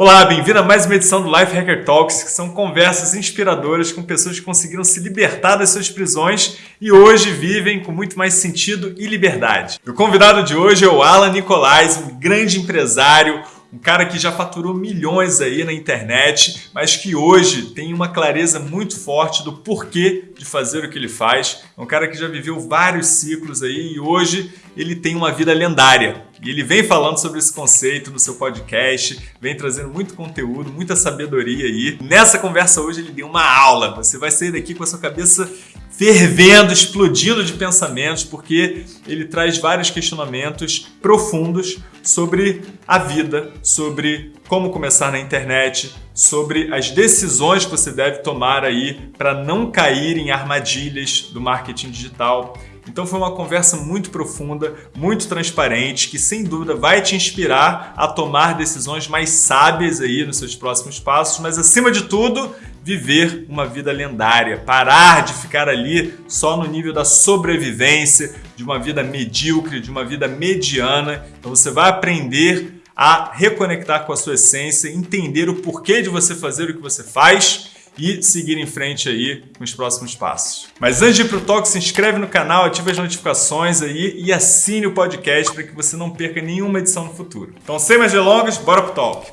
Olá, bem-vindo a mais uma edição do Life Hacker Talks, que são conversas inspiradoras com pessoas que conseguiram se libertar das suas prisões e hoje vivem com muito mais sentido e liberdade. O convidado de hoje é o Alan Nicolais, um grande empresário, um cara que já faturou milhões aí na internet, mas que hoje tem uma clareza muito forte do porquê de fazer o que ele faz. É um cara que já viveu vários ciclos aí e hoje ele tem uma vida lendária. E ele vem falando sobre esse conceito no seu podcast, vem trazendo muito conteúdo, muita sabedoria aí. Nessa conversa hoje ele deu uma aula. Você vai sair daqui com a sua cabeça fervendo, explodindo de pensamentos, porque ele traz vários questionamentos profundos sobre a vida, sobre como começar na internet, sobre as decisões que você deve tomar aí para não cair em armadilhas do marketing digital. Então foi uma conversa muito profunda, muito transparente, que sem dúvida vai te inspirar a tomar decisões mais sábias aí nos seus próximos passos, mas acima de tudo, viver uma vida lendária, parar de ficar ali só no nível da sobrevivência, de uma vida medíocre, de uma vida mediana. Então você vai aprender a reconectar com a sua essência, entender o porquê de você fazer o que você faz e seguir em frente aí com os próximos passos. Mas antes de ir para o talk, se inscreve no canal, ative as notificações aí e assine o podcast para que você não perca nenhuma edição no futuro. Então, sem mais delongas, bora pro talk.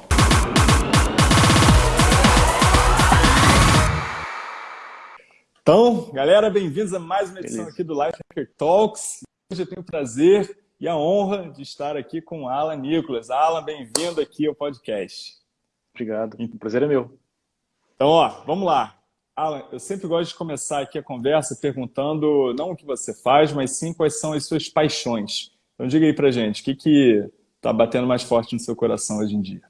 Então, galera, bem-vindos a mais uma edição Beleza. aqui do Life Hacker Talks. Hoje eu tenho o prazer e a honra de estar aqui com Alan Nicolas. Alan, bem-vindo aqui ao podcast. Obrigado, o prazer é meu. Então, ó, vamos lá. Alan, eu sempre gosto de começar aqui a conversa perguntando não o que você faz, mas sim quais são as suas paixões. Então diga aí pra gente, o que que tá batendo mais forte no seu coração hoje em dia?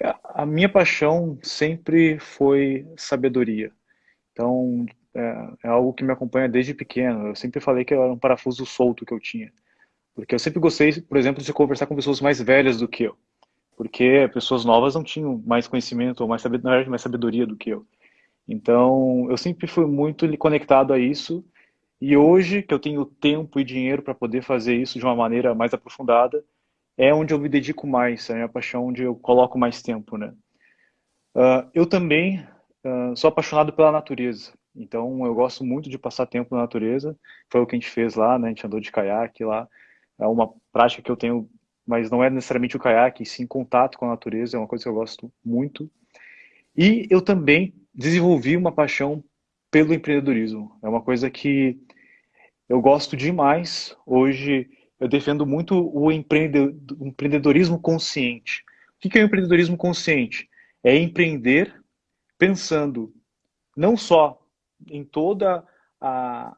É, a minha paixão sempre foi sabedoria. Então, é, é, algo que me acompanha desde pequeno. Eu sempre falei que era um parafuso solto que eu tinha. Porque eu sempre gostei, por exemplo, de conversar com pessoas mais velhas do que eu porque pessoas novas não tinham mais conhecimento ou mais, sabedoria, mais sabedoria do que eu. Então, eu sempre fui muito conectado a isso, e hoje que eu tenho tempo e dinheiro para poder fazer isso de uma maneira mais aprofundada, é onde eu me dedico mais, é a minha paixão onde eu coloco mais tempo, né? Uh, eu também uh, sou apaixonado pela natureza, então eu gosto muito de passar tempo na natureza, foi o que a gente fez lá, né? A gente andou de caiaque lá, é uma prática que eu tenho mas não é necessariamente o caiaque, sim contato com a natureza, é uma coisa que eu gosto muito. E eu também desenvolvi uma paixão pelo empreendedorismo. É uma coisa que eu gosto demais. Hoje eu defendo muito o empreendedorismo consciente. O que é o empreendedorismo consciente? É empreender pensando não só em toda a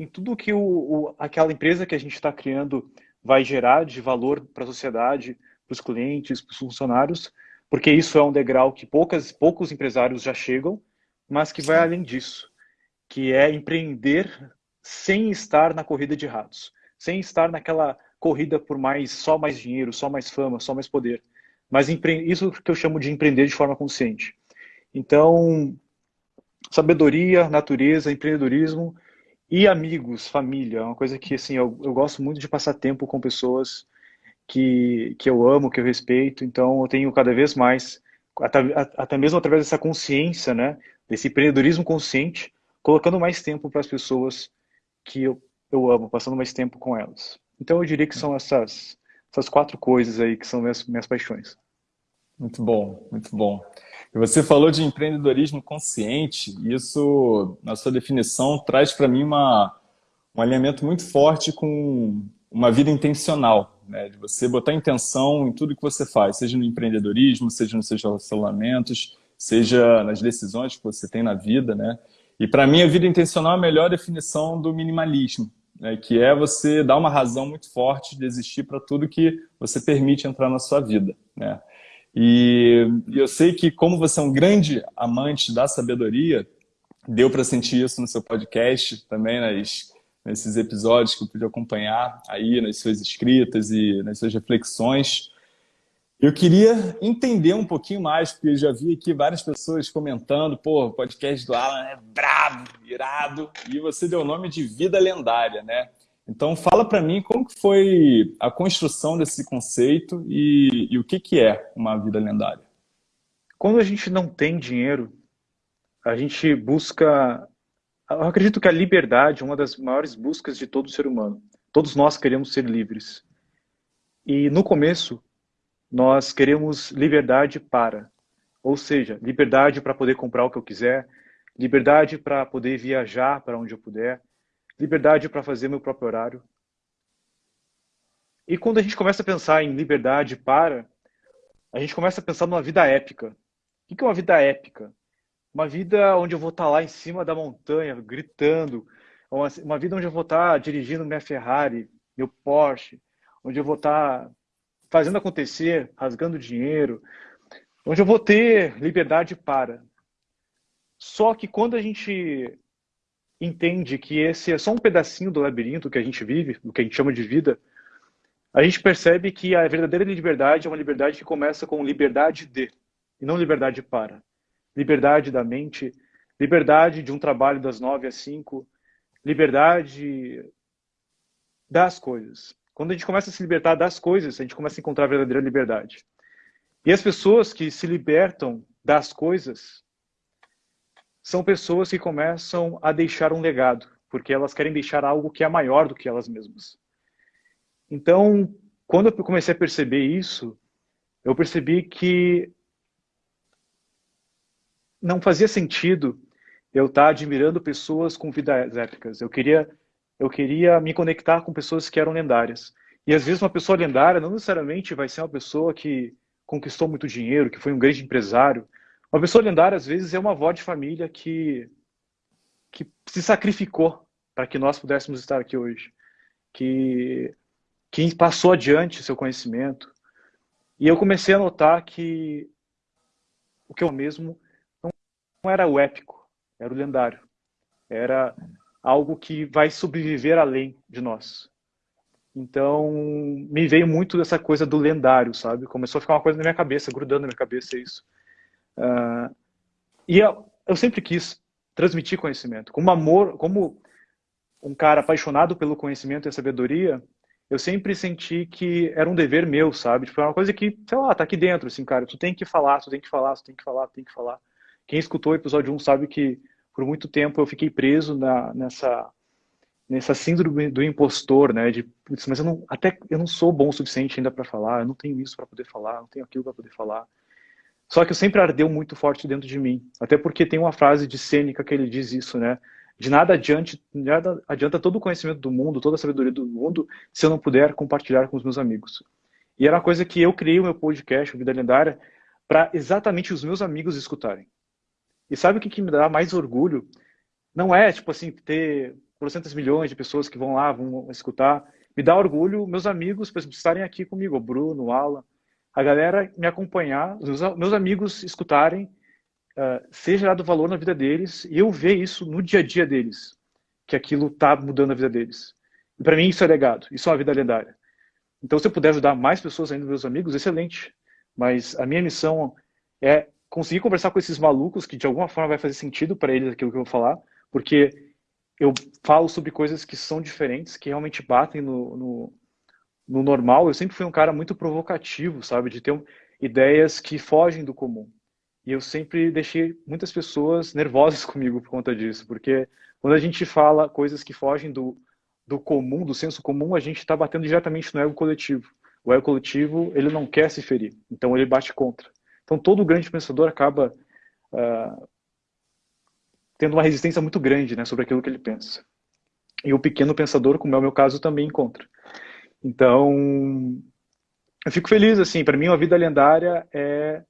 em tudo que o, o aquela empresa que a gente está criando vai gerar de valor para a sociedade, para os clientes, para os funcionários, porque isso é um degrau que poucas, poucos empresários já chegam, mas que vai além disso, que é empreender sem estar na corrida de ratos, sem estar naquela corrida por mais só mais dinheiro, só mais fama, só mais poder. Mas isso que eu chamo de empreender de forma consciente. Então, sabedoria, natureza, empreendedorismo e amigos, família, é uma coisa que assim, eu, eu gosto muito de passar tempo com pessoas que, que eu amo, que eu respeito, então eu tenho cada vez mais, até, até mesmo através dessa consciência, né, desse empreendedorismo consciente, colocando mais tempo para as pessoas que eu, eu amo, passando mais tempo com elas. Então eu diria que são essas, essas quatro coisas aí que são minhas, minhas paixões. Muito bom, muito bom. Você falou de empreendedorismo consciente, e isso, na sua definição, traz para mim uma, um alinhamento muito forte com uma vida intencional, né? de você botar intenção em tudo que você faz, seja no empreendedorismo, seja nos seus relacionamentos, seja nas decisões que você tem na vida. Né? E para mim, a vida intencional é a melhor definição do minimalismo, né? que é você dar uma razão muito forte de existir para tudo que você permite entrar na sua vida. Né? E, eu sei que como você é um grande amante da sabedoria, deu para sentir isso no seu podcast, também nas, nesses episódios que eu pude acompanhar aí nas suas escritas e nas suas reflexões. Eu queria entender um pouquinho mais, porque eu já vi aqui várias pessoas comentando, pô, o podcast do Alan é brabo, irado, e você deu o nome de Vida Lendária, né? Então fala para mim como que foi a construção desse conceito e, e o que, que é uma vida lendária. Quando a gente não tem dinheiro, a gente busca... Eu acredito que a liberdade é uma das maiores buscas de todo ser humano. Todos nós queremos ser livres. E no começo, nós queremos liberdade para. Ou seja, liberdade para poder comprar o que eu quiser, liberdade para poder viajar para onde eu puder, liberdade para fazer meu próprio horário. E quando a gente começa a pensar em liberdade para, a gente começa a pensar numa vida épica. O que é uma vida épica? Uma vida onde eu vou estar lá em cima da montanha, gritando. Uma vida onde eu vou estar dirigindo minha Ferrari, meu Porsche. Onde eu vou estar fazendo acontecer, rasgando dinheiro. Onde eu vou ter liberdade para. Só que quando a gente entende que esse é só um pedacinho do labirinto que a gente vive, do que a gente chama de vida, a gente percebe que a verdadeira liberdade é uma liberdade que começa com liberdade de, e não liberdade para. Liberdade da mente, liberdade de um trabalho das nove às cinco, liberdade das coisas. Quando a gente começa a se libertar das coisas, a gente começa a encontrar a verdadeira liberdade. E as pessoas que se libertam das coisas são pessoas que começam a deixar um legado, porque elas querem deixar algo que é maior do que elas mesmas. Então, quando eu comecei a perceber isso, eu percebi que não fazia sentido eu estar admirando pessoas com vidas épicas. Eu queria, eu queria me conectar com pessoas que eram lendárias. E às vezes uma pessoa lendária não necessariamente vai ser uma pessoa que conquistou muito dinheiro, que foi um grande empresário, uma pessoa lendária, às vezes, é uma avó de família que, que se sacrificou para que nós pudéssemos estar aqui hoje. Que, que passou adiante seu conhecimento. E eu comecei a notar que o que eu mesmo não era o épico, era o lendário. Era algo que vai sobreviver além de nós. Então, me veio muito dessa coisa do lendário, sabe? Começou a ficar uma coisa na minha cabeça, grudando na minha cabeça isso. Uh, e eu, eu, sempre quis transmitir conhecimento. Como amor, como um cara apaixonado pelo conhecimento e sabedoria, eu sempre senti que era um dever meu, sabe? Tipo, é uma coisa que, sei lá, tá aqui dentro, assim, cara, tu tem que falar, tu tem que falar, tu tem que falar, tu tem que falar. Quem escutou o episódio 1 sabe que por muito tempo eu fiquei preso na, nessa nessa síndrome do impostor, né? De, mas eu não, até eu não sou bom o suficiente ainda para falar, eu não tenho isso para poder falar, não tenho aquilo para poder falar. Só que sempre ardeu muito forte dentro de mim. Até porque tem uma frase de Sêneca que ele diz isso, né? De nada, nada adianta todo o conhecimento do mundo, toda a sabedoria do mundo, se eu não puder compartilhar com os meus amigos. E era uma coisa que eu criei o meu podcast, o Vida Lendária, para exatamente os meus amigos escutarem. E sabe o que, que me dá mais orgulho? Não é, tipo assim, ter porcentos milhões de pessoas que vão lá, vão escutar. Me dá orgulho meus amigos, estarem aqui comigo, o Bruno, o Alan, a galera me acompanhar, meus amigos escutarem, uh, ser gerado valor na vida deles e eu ver isso no dia a dia deles, que aquilo está mudando a vida deles. E para mim isso é legado, isso é uma vida lendária. Então se eu puder ajudar mais pessoas ainda, meus amigos, excelente. Mas a minha missão é conseguir conversar com esses malucos que de alguma forma vai fazer sentido para eles aquilo que eu vou falar, porque eu falo sobre coisas que são diferentes, que realmente batem no, no no normal, eu sempre fui um cara muito provocativo, sabe? De ter ideias que fogem do comum. E eu sempre deixei muitas pessoas nervosas comigo por conta disso, porque quando a gente fala coisas que fogem do, do comum, do senso comum, a gente está batendo diretamente no ego coletivo. O ego coletivo, ele não quer se ferir, então ele bate contra. Então todo grande pensador acaba uh, tendo uma resistência muito grande né, sobre aquilo que ele pensa. E o pequeno pensador, como é o meu caso, também encontra. Então, eu fico feliz, assim, para mim uma vida lendária é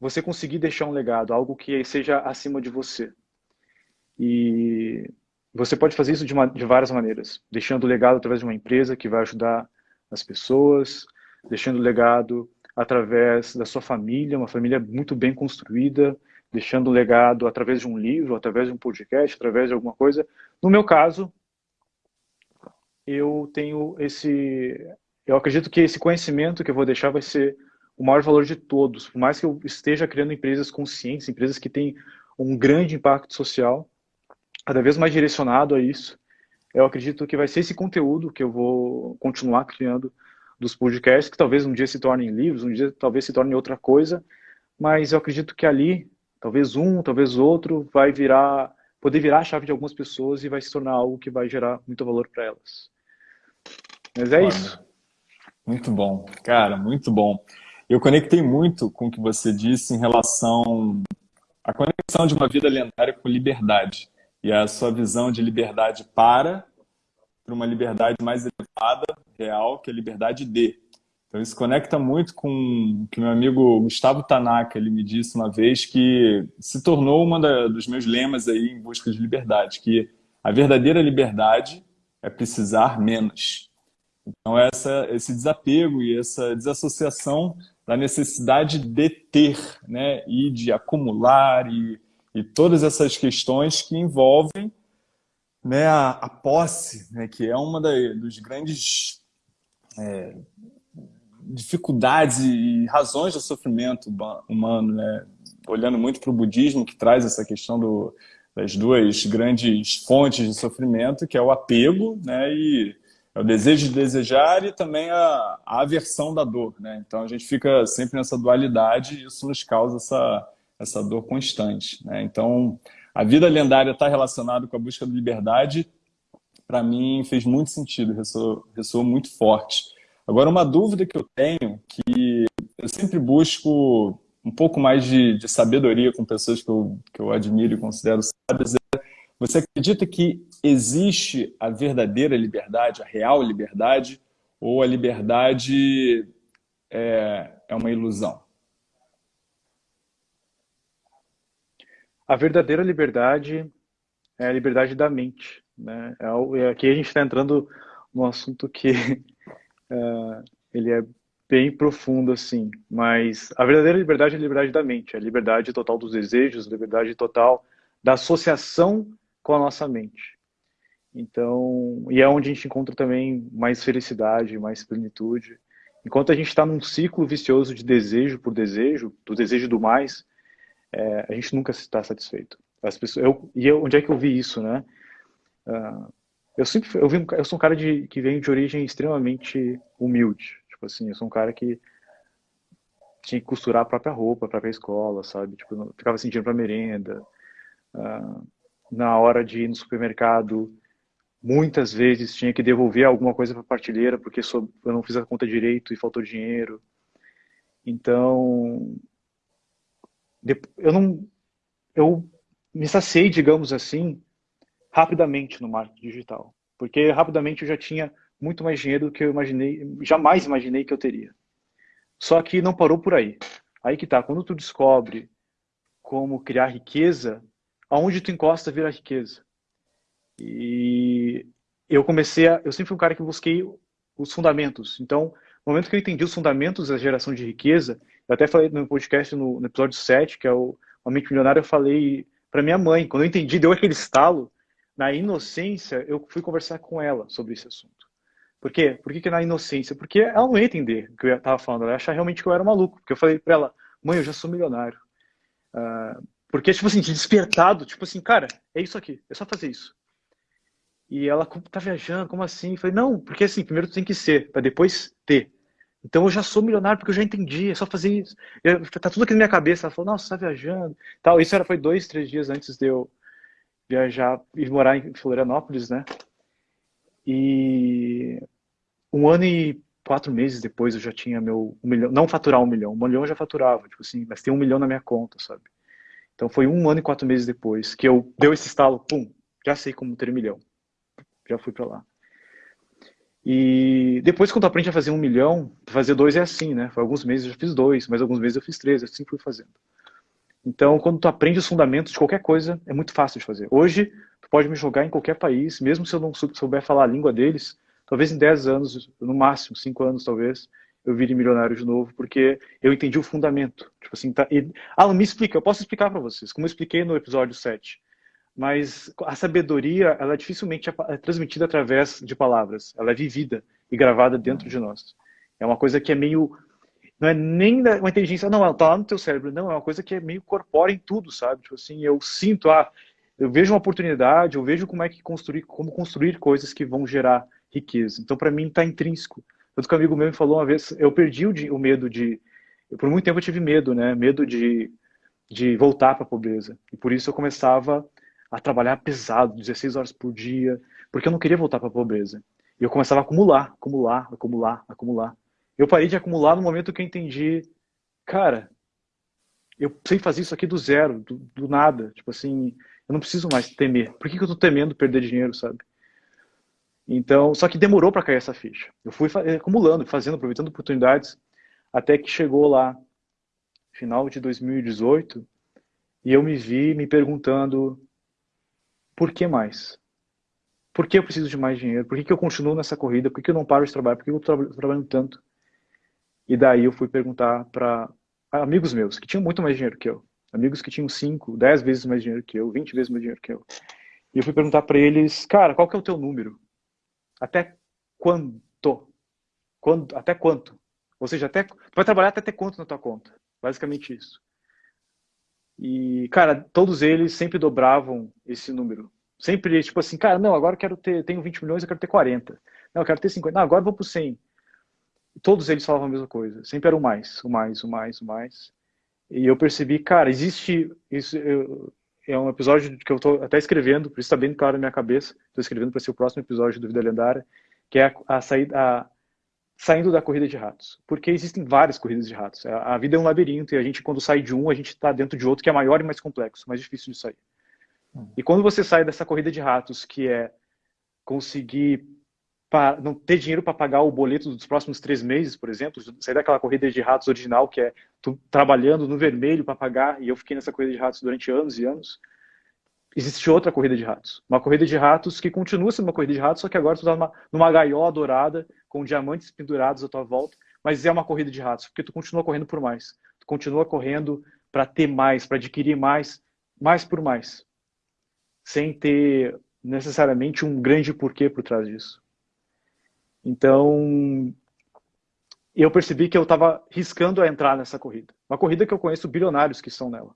você conseguir deixar um legado, algo que seja acima de você. E você pode fazer isso de, uma, de várias maneiras, deixando o legado através de uma empresa que vai ajudar as pessoas, deixando o legado através da sua família, uma família muito bem construída, deixando o legado através de um livro, através de um podcast, através de alguma coisa. No meu caso, eu tenho esse... Eu acredito que esse conhecimento que eu vou deixar vai ser o maior valor de todos. Por mais que eu esteja criando empresas conscientes, empresas que têm um grande impacto social, cada vez mais direcionado a isso, eu acredito que vai ser esse conteúdo que eu vou continuar criando dos podcasts, que talvez um dia se tornem livros, um dia talvez se torne outra coisa, mas eu acredito que ali, talvez um, talvez outro, vai virar, poder virar a chave de algumas pessoas e vai se tornar algo que vai gerar muito valor para elas. Mas é Olha, isso. Muito bom, cara, muito bom. Eu conectei muito com o que você disse em relação à conexão de uma vida lendária com liberdade e a sua visão de liberdade para para uma liberdade mais elevada, real, que é a liberdade de. Então isso conecta muito com o que meu amigo Gustavo Tanaka ele me disse uma vez que se tornou um dos meus lemas aí em busca de liberdade, que a verdadeira liberdade é precisar menos. Então essa, esse desapego e essa desassociação da necessidade de ter, né, e de acumular e, e todas essas questões que envolvem né, a, a posse, né, que é uma da, dos grandes é, dificuldades e razões do sofrimento humano, né? olhando muito para o budismo, que traz essa questão do, das duas grandes fontes de sofrimento, que é o apego né? e é o desejo de desejar e também a, a aversão da dor. Né? Então a gente fica sempre nessa dualidade e isso nos causa essa, essa dor constante. Né? Então a vida lendária está relacionada com a busca de liberdade, para mim fez muito sentido, ressoou, ressoou muito forte. Agora, uma dúvida que eu tenho, que eu sempre busco um pouco mais de, de sabedoria com pessoas que eu, que eu admiro e considero sábias, é, você acredita que existe a verdadeira liberdade, a real liberdade, ou a liberdade é, é uma ilusão? A verdadeira liberdade é a liberdade da mente. Né? É, aqui a gente está entrando num assunto que uh, ele é bem profundo, assim. Mas a verdadeira liberdade é a liberdade da mente, é a liberdade total dos desejos, a liberdade total da associação com a nossa mente. Então, e é onde a gente encontra também mais felicidade, mais plenitude. Enquanto a gente está num ciclo vicioso de desejo por desejo, do desejo do mais, é, a gente nunca está satisfeito. As pessoas, eu, e eu, onde é que eu vi isso, né? Uh, eu sempre, eu, vi, eu sou um cara de, que vem de origem extremamente humilde. Tipo assim, eu sou um cara que tinha que costurar a própria roupa, a própria escola, sabe? Tipo, ficava dinheiro para merenda. Uh, na hora de ir no supermercado, muitas vezes tinha que devolver alguma coisa para a partilheira porque eu não fiz a conta direito e faltou dinheiro. Então, eu não eu me saciei, digamos assim, rapidamente no marketing digital, porque rapidamente eu já tinha muito mais dinheiro do que eu imaginei, jamais imaginei que eu teria. Só que não parou por aí. Aí que tá, quando tu descobre como criar riqueza, aonde tu encosta vira riqueza. E eu comecei a, eu sempre fui um cara que busquei os fundamentos. Então, no momento que eu entendi os fundamentos da geração de riqueza, eu até falei no podcast, no, no episódio 7, que é o A Mente Milionária, eu falei para minha mãe, quando eu entendi, deu aquele estalo, na inocência, eu fui conversar com ela sobre esse assunto. Por quê? Por que, que na inocência? Porque ela não ia entender o que eu estava falando, ela ia achar realmente que eu era maluco. Porque eu falei para ela, mãe, eu já sou milionário. Uh, porque, tipo assim, despertado, tipo assim, cara, é isso aqui, é só fazer isso. E ela, tá viajando, como assim? Eu falei, não, porque assim, primeiro tu tem que ser, para depois ter. Então eu já sou milionário porque eu já entendi, é só fazer isso. Eu, tá tudo aqui na minha cabeça. Ela falou, nossa, você tá viajando. Tal. Isso era, foi dois, três dias antes de eu viajar e morar em Florianópolis, né? E um ano e quatro meses depois eu já tinha meu um milhão, não faturar um milhão, um milhão eu já faturava, tipo assim, mas tem um milhão na minha conta, sabe? Então foi um ano e quatro meses depois que eu deu esse estalo, pum, já sei como ter um milhão, já fui para lá. E depois, quando aprende a fazer um milhão, fazer dois é assim, né? Foi alguns meses eu já fiz dois, mas alguns meses eu fiz três, assim fui fazendo. Então, quando tu aprende os fundamentos de qualquer coisa, é muito fácil de fazer. Hoje, pode me jogar em qualquer país, mesmo se eu não souber falar a língua deles, talvez em 10 anos, no máximo, 5 anos talvez, eu vire milionário de novo, porque eu entendi o fundamento. Tipo assim, tá... E... Alan, me explica, eu posso explicar para vocês, como eu expliquei no episódio 7 mas a sabedoria ela dificilmente é transmitida através de palavras, ela é vivida e gravada dentro de nós. É uma coisa que é meio não é nem uma inteligência, não, ela tá lá no teu cérebro, não, é uma coisa que é meio corpórea em tudo, sabe? Tipo assim, eu sinto, ah, eu vejo uma oportunidade, eu vejo como é que construir, como construir coisas que vão gerar riqueza. Então, para mim, está intrínseco. Outro amigo meu me falou uma vez, eu perdi o, o medo de, por muito tempo eu tive medo, né? Medo de, de voltar para a pobreza. E por isso eu começava a trabalhar pesado, 16 horas por dia, porque eu não queria voltar para a pobreza. E eu começava a acumular, acumular, acumular, acumular. Eu parei de acumular no momento que eu entendi, cara, eu sei fazer isso aqui do zero, do, do nada. Tipo assim, eu não preciso mais temer. Por que, que eu tô temendo perder dinheiro, sabe? Então, só que demorou para cair essa ficha. Eu fui acumulando, fazendo, aproveitando oportunidades, até que chegou lá, final de 2018, e eu me vi me perguntando, por que mais? Por que eu preciso de mais dinheiro? Por que, que eu continuo nessa corrida? Por que, que eu não paro de trabalhar? Por que eu estou trabalhando tanto? E daí eu fui perguntar para amigos meus, que tinham muito mais dinheiro que eu. Amigos que tinham 5, 10 vezes mais dinheiro que eu, 20 vezes mais dinheiro que eu. E eu fui perguntar para eles, cara, qual que é o teu número? Até quanto? Quando, até quanto? Ou seja, até, vai trabalhar até ter quanto na tua conta? Basicamente isso. E, cara, todos eles sempre dobravam esse número. Sempre, tipo assim, cara, não, agora eu quero ter, tenho 20 milhões, eu quero ter 40. Não, eu quero ter 50. Não, agora eu vou pro 100 todos eles falavam a mesma coisa. Sempre era o mais, o mais, o mais, o mais. E eu percebi, cara, existe isso. Eu, é um episódio que eu estou até escrevendo, por isso está bem claro na minha cabeça. Estou escrevendo para ser o próximo episódio do Vida Lendária, que é a, a saída, a, saindo da corrida de ratos. Porque existem várias corridas de ratos. A, a vida é um labirinto e a gente, quando sai de um, a gente está dentro de outro que é maior e mais complexo, mais difícil de sair. Hum. E quando você sai dessa corrida de ratos, que é conseguir para não ter dinheiro para pagar o boleto dos próximos três meses, por exemplo, sair daquela corrida de ratos original que é tu trabalhando no vermelho para pagar, e eu fiquei nessa corrida de ratos durante anos e anos. Existe outra corrida de ratos. Uma corrida de ratos que continua sendo uma corrida de ratos, só que agora tu está numa, numa gaiola dourada, com diamantes pendurados à tua volta, mas é uma corrida de ratos, porque tu continua correndo por mais. Tu continua correndo para ter mais, para adquirir mais, mais por mais. Sem ter necessariamente um grande porquê por trás disso. Então, eu percebi que eu estava riscando a entrar nessa corrida. Uma corrida que eu conheço bilionários que estão nela.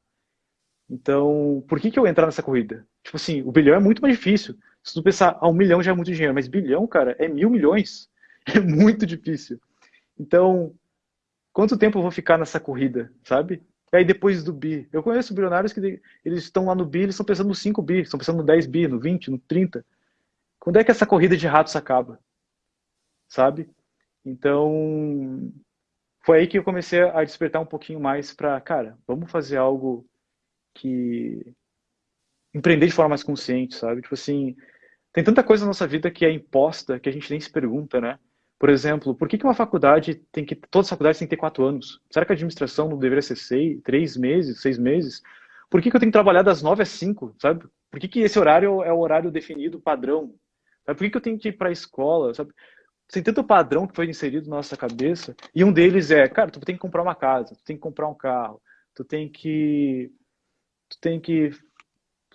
Então, por que, que eu entrar nessa corrida? Tipo assim, o bilhão é muito mais difícil. Se tu pensar, ah, um milhão já é muito dinheiro, mas bilhão, cara, é mil milhões. É muito difícil. Então, quanto tempo eu vou ficar nessa corrida, sabe? E aí depois do bi, eu conheço bilionários que eles estão lá no bi, eles estão pensando no 5 bi, estão pensando no 10 bi, no 20, no 30. Quando é que essa corrida de ratos acaba? Sabe? Então, foi aí que eu comecei a despertar um pouquinho mais para, cara, vamos fazer algo que empreender de forma mais consciente, sabe? Tipo assim, tem tanta coisa na nossa vida que é imposta que a gente nem se pergunta, né? Por exemplo, por que, que uma faculdade tem que. Todas as faculdades têm que ter quatro anos? Será que a administração não deveria ser seis, três meses, seis meses? Por que, que eu tenho que trabalhar das nove às cinco, sabe? Por que, que esse horário é o horário definido padrão? Sabe? Por que, que eu tenho que ir para a escola, sabe? Tem tanto padrão que foi inserido na nossa cabeça, e um deles é, cara, tu tem que comprar uma casa, tu tem que comprar um carro, tu tem que tu tem que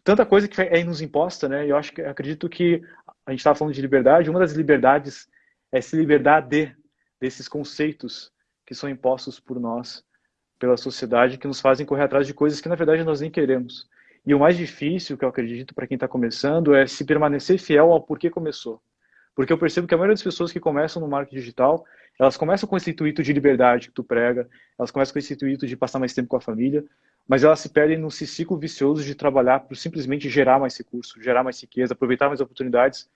tanta coisa que é nos imposta, né? Eu acho que acredito que a gente estava falando de liberdade, uma das liberdades é se libertar de desses conceitos que são impostos por nós, pela sociedade, que nos fazem correr atrás de coisas que na verdade nós nem queremos. E o mais difícil, que eu acredito para quem está começando, é se permanecer fiel ao porquê começou. Porque eu percebo que a maioria das pessoas que começam no marketing digital, elas começam com esse intuito de liberdade que tu prega, elas começam com esse intuito de passar mais tempo com a família, mas elas se perdem num ciclo vicioso de trabalhar por simplesmente gerar mais recursos, gerar mais riqueza, aproveitar mais oportunidades,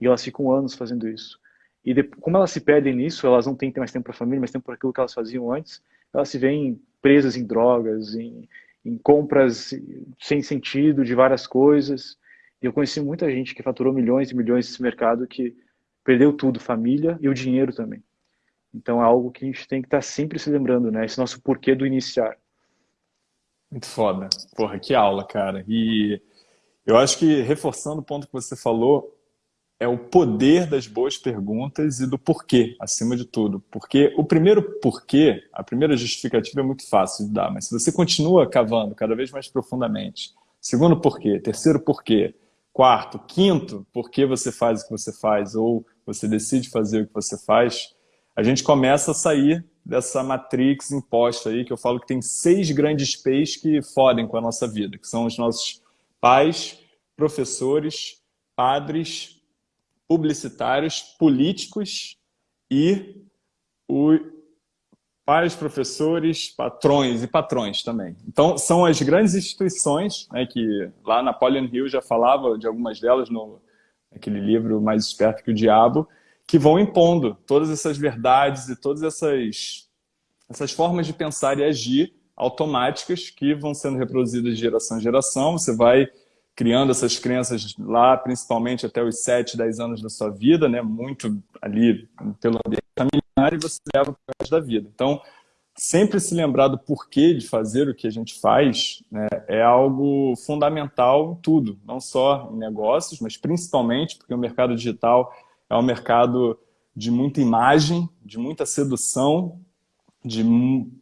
e elas ficam anos fazendo isso. E de, como elas se perdem nisso, elas não têm mais tempo para a família, mais tempo para aquilo que elas faziam antes, elas se veem presas em drogas, em, em compras sem sentido de várias coisas. E eu conheci muita gente que faturou milhões e milhões nesse mercado que perdeu tudo, família e o dinheiro também. Então é algo que a gente tem que estar tá sempre se lembrando, né? Esse nosso porquê do iniciar. Muito foda. Porra, que aula, cara. E eu acho que, reforçando o ponto que você falou, é o poder das boas perguntas e do porquê, acima de tudo. Porque o primeiro porquê, a primeira justificativa é muito fácil de dar, mas se você continua cavando cada vez mais profundamente, segundo porquê, terceiro porquê, quarto, quinto, por que você faz o que você faz ou você decide fazer o que você faz, a gente começa a sair dessa matrix imposta aí, que eu falo que tem seis grandes P's que fodem com a nossa vida, que são os nossos pais, professores, padres, publicitários, políticos e o pais, professores, patrões e patrões também. Então, são as grandes instituições, né, que lá Napoleon Hill já falava de algumas delas no aquele livro Mais Esperto que o Diabo, que vão impondo todas essas verdades e todas essas, essas formas de pensar e agir automáticas que vão sendo reproduzidas de geração em geração. Você vai criando essas crenças lá, principalmente até os 7, 10 anos da sua vida, né? muito ali pelo ambiente familiar, e você leva para o resto da vida. Então, sempre se lembrar do porquê de fazer o que a gente faz né, é algo fundamental em tudo, não só em negócios, mas principalmente porque o mercado digital é um mercado de muita imagem, de muita sedução, de,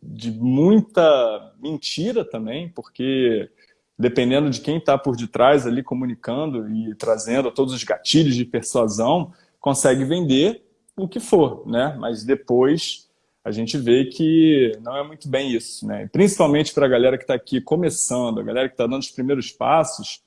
de muita mentira também, porque dependendo de quem está por detrás ali comunicando e trazendo todos os gatilhos de persuasão, consegue vender o que for, né? Mas depois a gente vê que não é muito bem isso, né? Principalmente para a galera que está aqui começando, a galera que está dando os primeiros passos,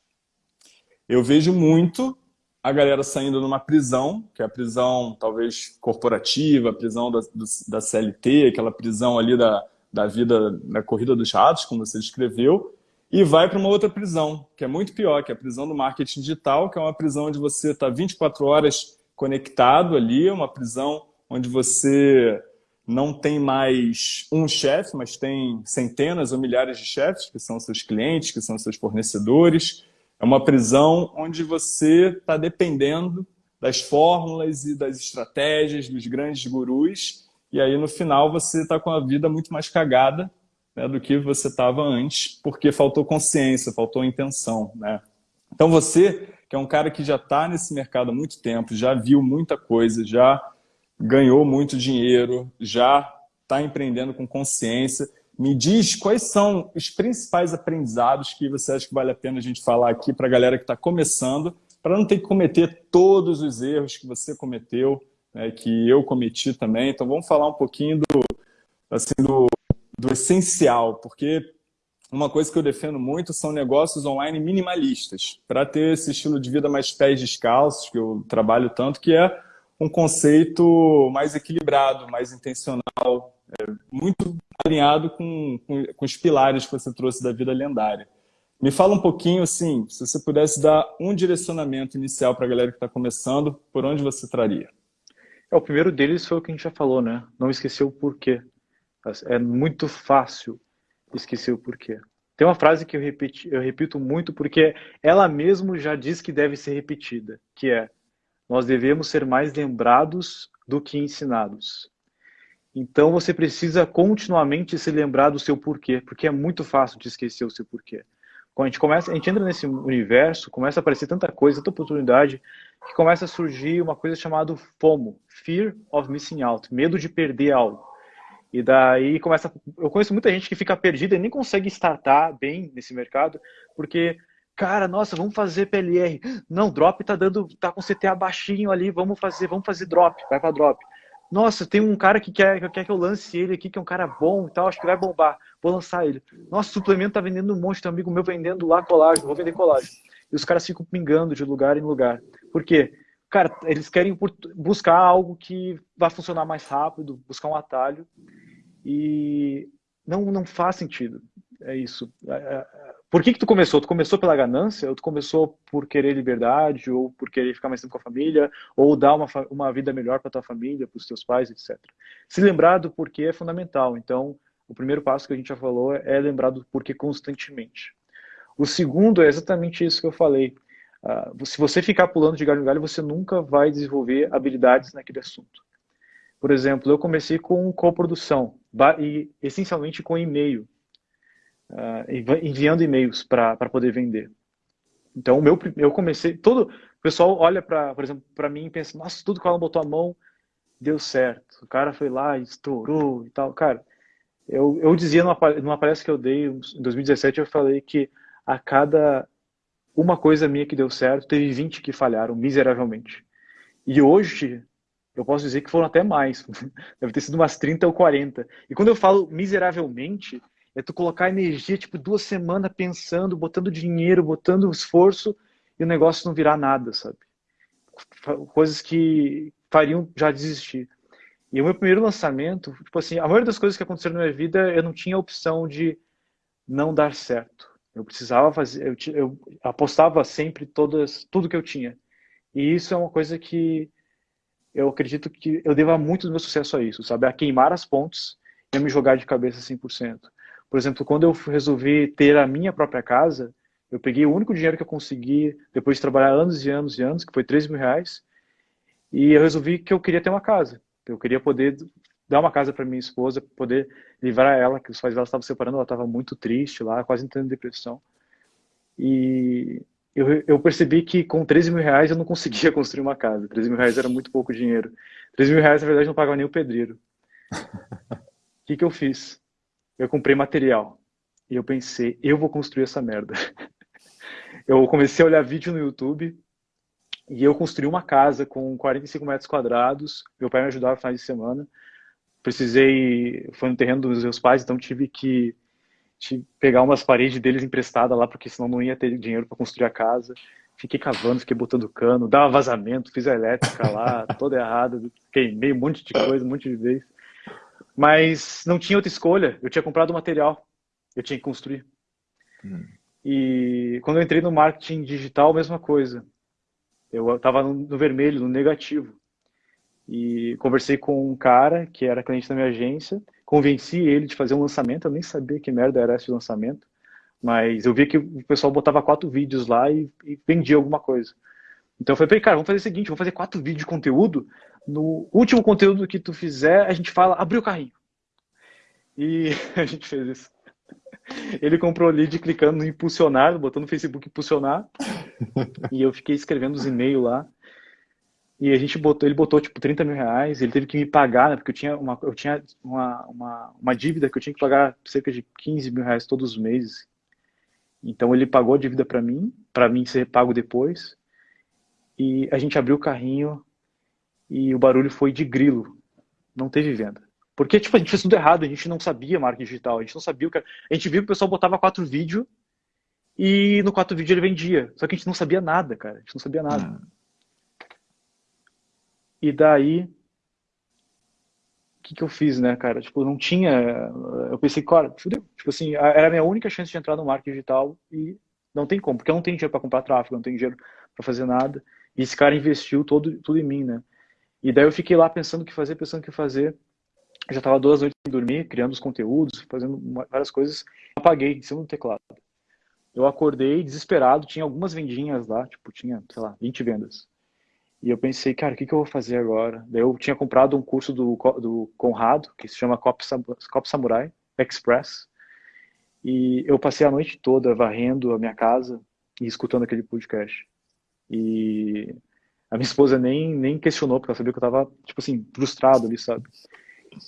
eu vejo muito a galera saindo numa prisão, que é a prisão talvez corporativa, a prisão da, da CLT, aquela prisão ali da, da vida, da corrida dos ratos, como você descreveu, e vai para uma outra prisão, que é muito pior, que é a prisão do marketing digital, que é uma prisão onde você está 24 horas conectado ali, uma prisão onde você não tem mais um chefe, mas tem centenas ou milhares de chefes, que são seus clientes, que são seus fornecedores, é uma prisão onde você está dependendo das fórmulas e das estratégias dos grandes gurus, e aí no final você está com a vida muito mais cagada né, do que você estava antes, porque faltou consciência, faltou intenção. Né? Então você, que é um cara que já está nesse mercado há muito tempo, já viu muita coisa, já ganhou muito dinheiro, já está empreendendo com consciência, me diz quais são os principais aprendizados que você acha que vale a pena a gente falar aqui para a galera que está começando, para não ter que cometer todos os erros que você cometeu, né, que eu cometi também. Então vamos falar um pouquinho do, assim, do, do essencial, porque uma coisa que eu defendo muito são negócios online minimalistas, para ter esse estilo de vida mais pés descalços, que eu trabalho tanto, que é um conceito mais equilibrado, mais intencional, é, muito alinhado com, com, com, os pilares que você trouxe da vida lendária. Me fala um pouquinho, assim, se você pudesse dar um direcionamento inicial para a galera que está começando, por onde você traria? É, o primeiro deles foi o que a gente já falou, né? Não esquecer o porquê. É muito fácil esquecer o porquê. Tem uma frase que eu, repeti, eu repito muito porque ela mesmo já diz que deve ser repetida, que é nós devemos ser mais lembrados do que ensinados. Então você precisa continuamente se lembrar do seu porquê, porque é muito fácil de esquecer o seu porquê. Quando a gente começa, a gente entra nesse universo, começa a aparecer tanta coisa, tanta oportunidade, que começa a surgir uma coisa chamada FOMO, Fear of Missing Out, medo de perder algo. E daí começa, eu conheço muita gente que fica perdida e nem consegue startar bem nesse mercado, porque cara, nossa, vamos fazer PLR. Não, drop tá dando, tá com CTA baixinho ali, vamos fazer, vamos fazer drop, vai para drop. Nossa, tem um cara que quer, que quer que eu lance ele aqui, que é um cara bom e tal, acho que vai bombar. Vou lançar ele. Nossa, suplemento tá vendendo um monte, tem um amigo meu vendendo lá colágeno, vou vender colágeno. E os caras ficam pingando de lugar em lugar. Por quê? Cara, eles querem buscar algo que vai funcionar mais rápido, buscar um atalho. E não, não faz sentido. É isso. É, é, por que, que tu começou? Tu começou pela ganância? Ou tu começou por querer liberdade? Ou por querer ficar mais tempo com a família? Ou dar uma, uma vida melhor para tua família, para os teus pais, etc. Se lembrar do porquê é fundamental. Então, o primeiro passo que a gente já falou é lembrar do porquê constantemente. O segundo é exatamente isso que eu falei. Uh, se você ficar pulando de galho em galho, você nunca vai desenvolver habilidades naquele assunto. Por exemplo, eu comecei com coprodução, e essencialmente com e-mail uh, enviando e-mails para poder vender. Então, meu, eu comecei, todo o pessoal olha para, por exemplo, para mim e pensa, nossa, tudo que ela botou a mão deu certo. O cara foi lá, estourou e tal. Cara, eu, eu dizia numa, numa palestra que eu dei em 2017, eu falei que a cada uma coisa minha que deu certo, teve 20 que falharam miseravelmente. E hoje, eu posso dizer que foram até mais. Deve ter sido umas 30 ou 40. E quando eu falo miseravelmente, é tu colocar energia, tipo, duas semanas pensando, botando dinheiro, botando esforço, e o negócio não virar nada, sabe? Coisas que fariam já desistir. E o meu primeiro lançamento, tipo assim, a maioria das coisas que aconteceram na minha vida, eu não tinha opção de não dar certo. Eu precisava fazer, eu, eu apostava sempre todas, tudo que eu tinha. E isso é uma coisa que eu acredito que eu devo muito do meu sucesso a isso, sabe? A queimar as pontes e a me jogar de cabeça 100%. Por exemplo, quando eu resolvi ter a minha própria casa, eu peguei o único dinheiro que eu consegui, depois de trabalhar anos e anos e anos, que foi 3 mil reais, e eu resolvi que eu queria ter uma casa. Eu queria poder dar uma casa para minha esposa, poder livrar ela, que os pais dela estavam separando, ela estava muito triste lá, quase entrando em depressão. E eu, eu, percebi que com 13 mil reais eu não conseguia construir uma casa. 13 mil reais era muito pouco dinheiro. 13 mil reais, na verdade, não pagava nem o pedreiro. O que, que eu fiz? Eu comprei material. E eu pensei, eu vou construir essa merda. Eu comecei a olhar vídeo no YouTube e eu construí uma casa com 45 metros quadrados. Meu pai me ajudava no final de semana. Precisei, foi no terreno dos meus pais, então tive que pegar umas paredes deles emprestadas lá, porque senão não ia ter dinheiro para construir a casa. Fiquei cavando, fiquei botando cano, dava vazamento, fiz a elétrica lá, toda errada, queimei um monte de coisa, um monte de vez. Mas não tinha outra escolha, eu tinha comprado o material, eu tinha que construir. Hum. E quando eu entrei no marketing digital, mesma coisa. Eu estava no vermelho, no negativo. E conversei com um cara que era cliente da minha agência, convenci ele de fazer um lançamento, eu nem sabia que merda era esse lançamento, mas eu vi que o pessoal botava quatro vídeos lá e, e vendia alguma coisa. Então eu falei, cara, vamos fazer o seguinte, vamos fazer quatro vídeos de conteúdo, no último conteúdo que tu fizer, a gente fala, abrir o carrinho. E a gente fez isso. Ele comprou lead clicando no impulsionar, botando no Facebook impulsionar. e eu fiquei escrevendo os e-mails lá. E a gente botou, ele botou tipo 30 mil reais, ele teve que me pagar, né, porque eu tinha, uma, eu tinha uma, uma, uma dívida que eu tinha que pagar cerca de 15 mil reais todos os meses. Então ele pagou a dívida para mim, para mim ser pago depois. E a gente abriu o carrinho e o barulho foi de grilo. Não teve venda. Porque, tipo, a gente fez tudo errado, a gente não sabia marketing digital, a gente não sabia o que... A gente viu que o pessoal botava quatro vídeos e no quatro vídeo ele vendia. Só que a gente não sabia nada, cara. A gente não sabia nada. Hum. E daí... O que, que eu fiz, né, cara? Tipo, não tinha... Eu pensei, cara, fudeu. Tipo assim, era a minha única chance de entrar no marketing digital e não tem como. Porque eu não tenho dinheiro para comprar tráfego, não tenho dinheiro para fazer nada. E esse cara investiu todo, tudo em mim, né? E daí eu fiquei lá pensando o que fazer, pensando o que fazer já estava duas noites sem dormir, criando os conteúdos, fazendo várias coisas. Apaguei em cima do teclado. Eu acordei desesperado, tinha algumas vendinhas lá, tipo, tinha, sei lá, 20 vendas. E eu pensei, cara, o que, que eu vou fazer agora? Daí eu tinha comprado um curso do, do Conrado, que se chama Cop, Cop Samurai Express. E eu passei a noite toda varrendo a minha casa e escutando aquele podcast. E a minha esposa nem, nem questionou, porque ela sabia que eu tava, tipo assim, frustrado ali, sabe?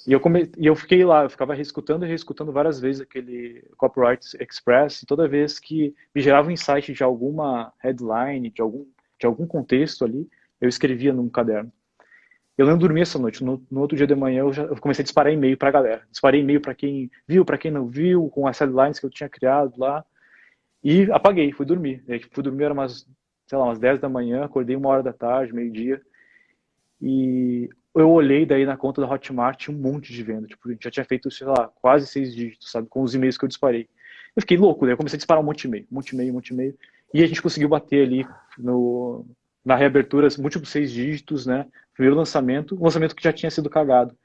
E eu, come... e eu fiquei lá, eu ficava reescutando e reescutando várias vezes aquele Copyright Express, e toda vez que me gerava um insight de alguma headline, de algum, de algum contexto ali, eu escrevia num caderno. Eu não dormi essa noite, no, no outro dia de manhã eu, já, eu comecei a disparar e-mail para a galera. Disparei e-mail para quem viu, para quem não viu, com as headlines que eu tinha criado lá, e apaguei, fui dormir. E fui dormir, era umas, sei lá, umas 10 da manhã, acordei uma hora da tarde, meio-dia, e eu olhei daí na conta da Hotmart um monte de venda. Tipo, a gente já tinha feito, sei lá, quase seis dígitos, sabe? Com os e-mails que eu disparei. Eu fiquei louco, daí eu comecei a disparar um monte de e-mail, um monte de e-mail, um monte de e-mail. E a gente conseguiu bater ali no, na reabertura múltiplos seis dígitos, né? Primeiro lançamento, um lançamento que já tinha sido cagado.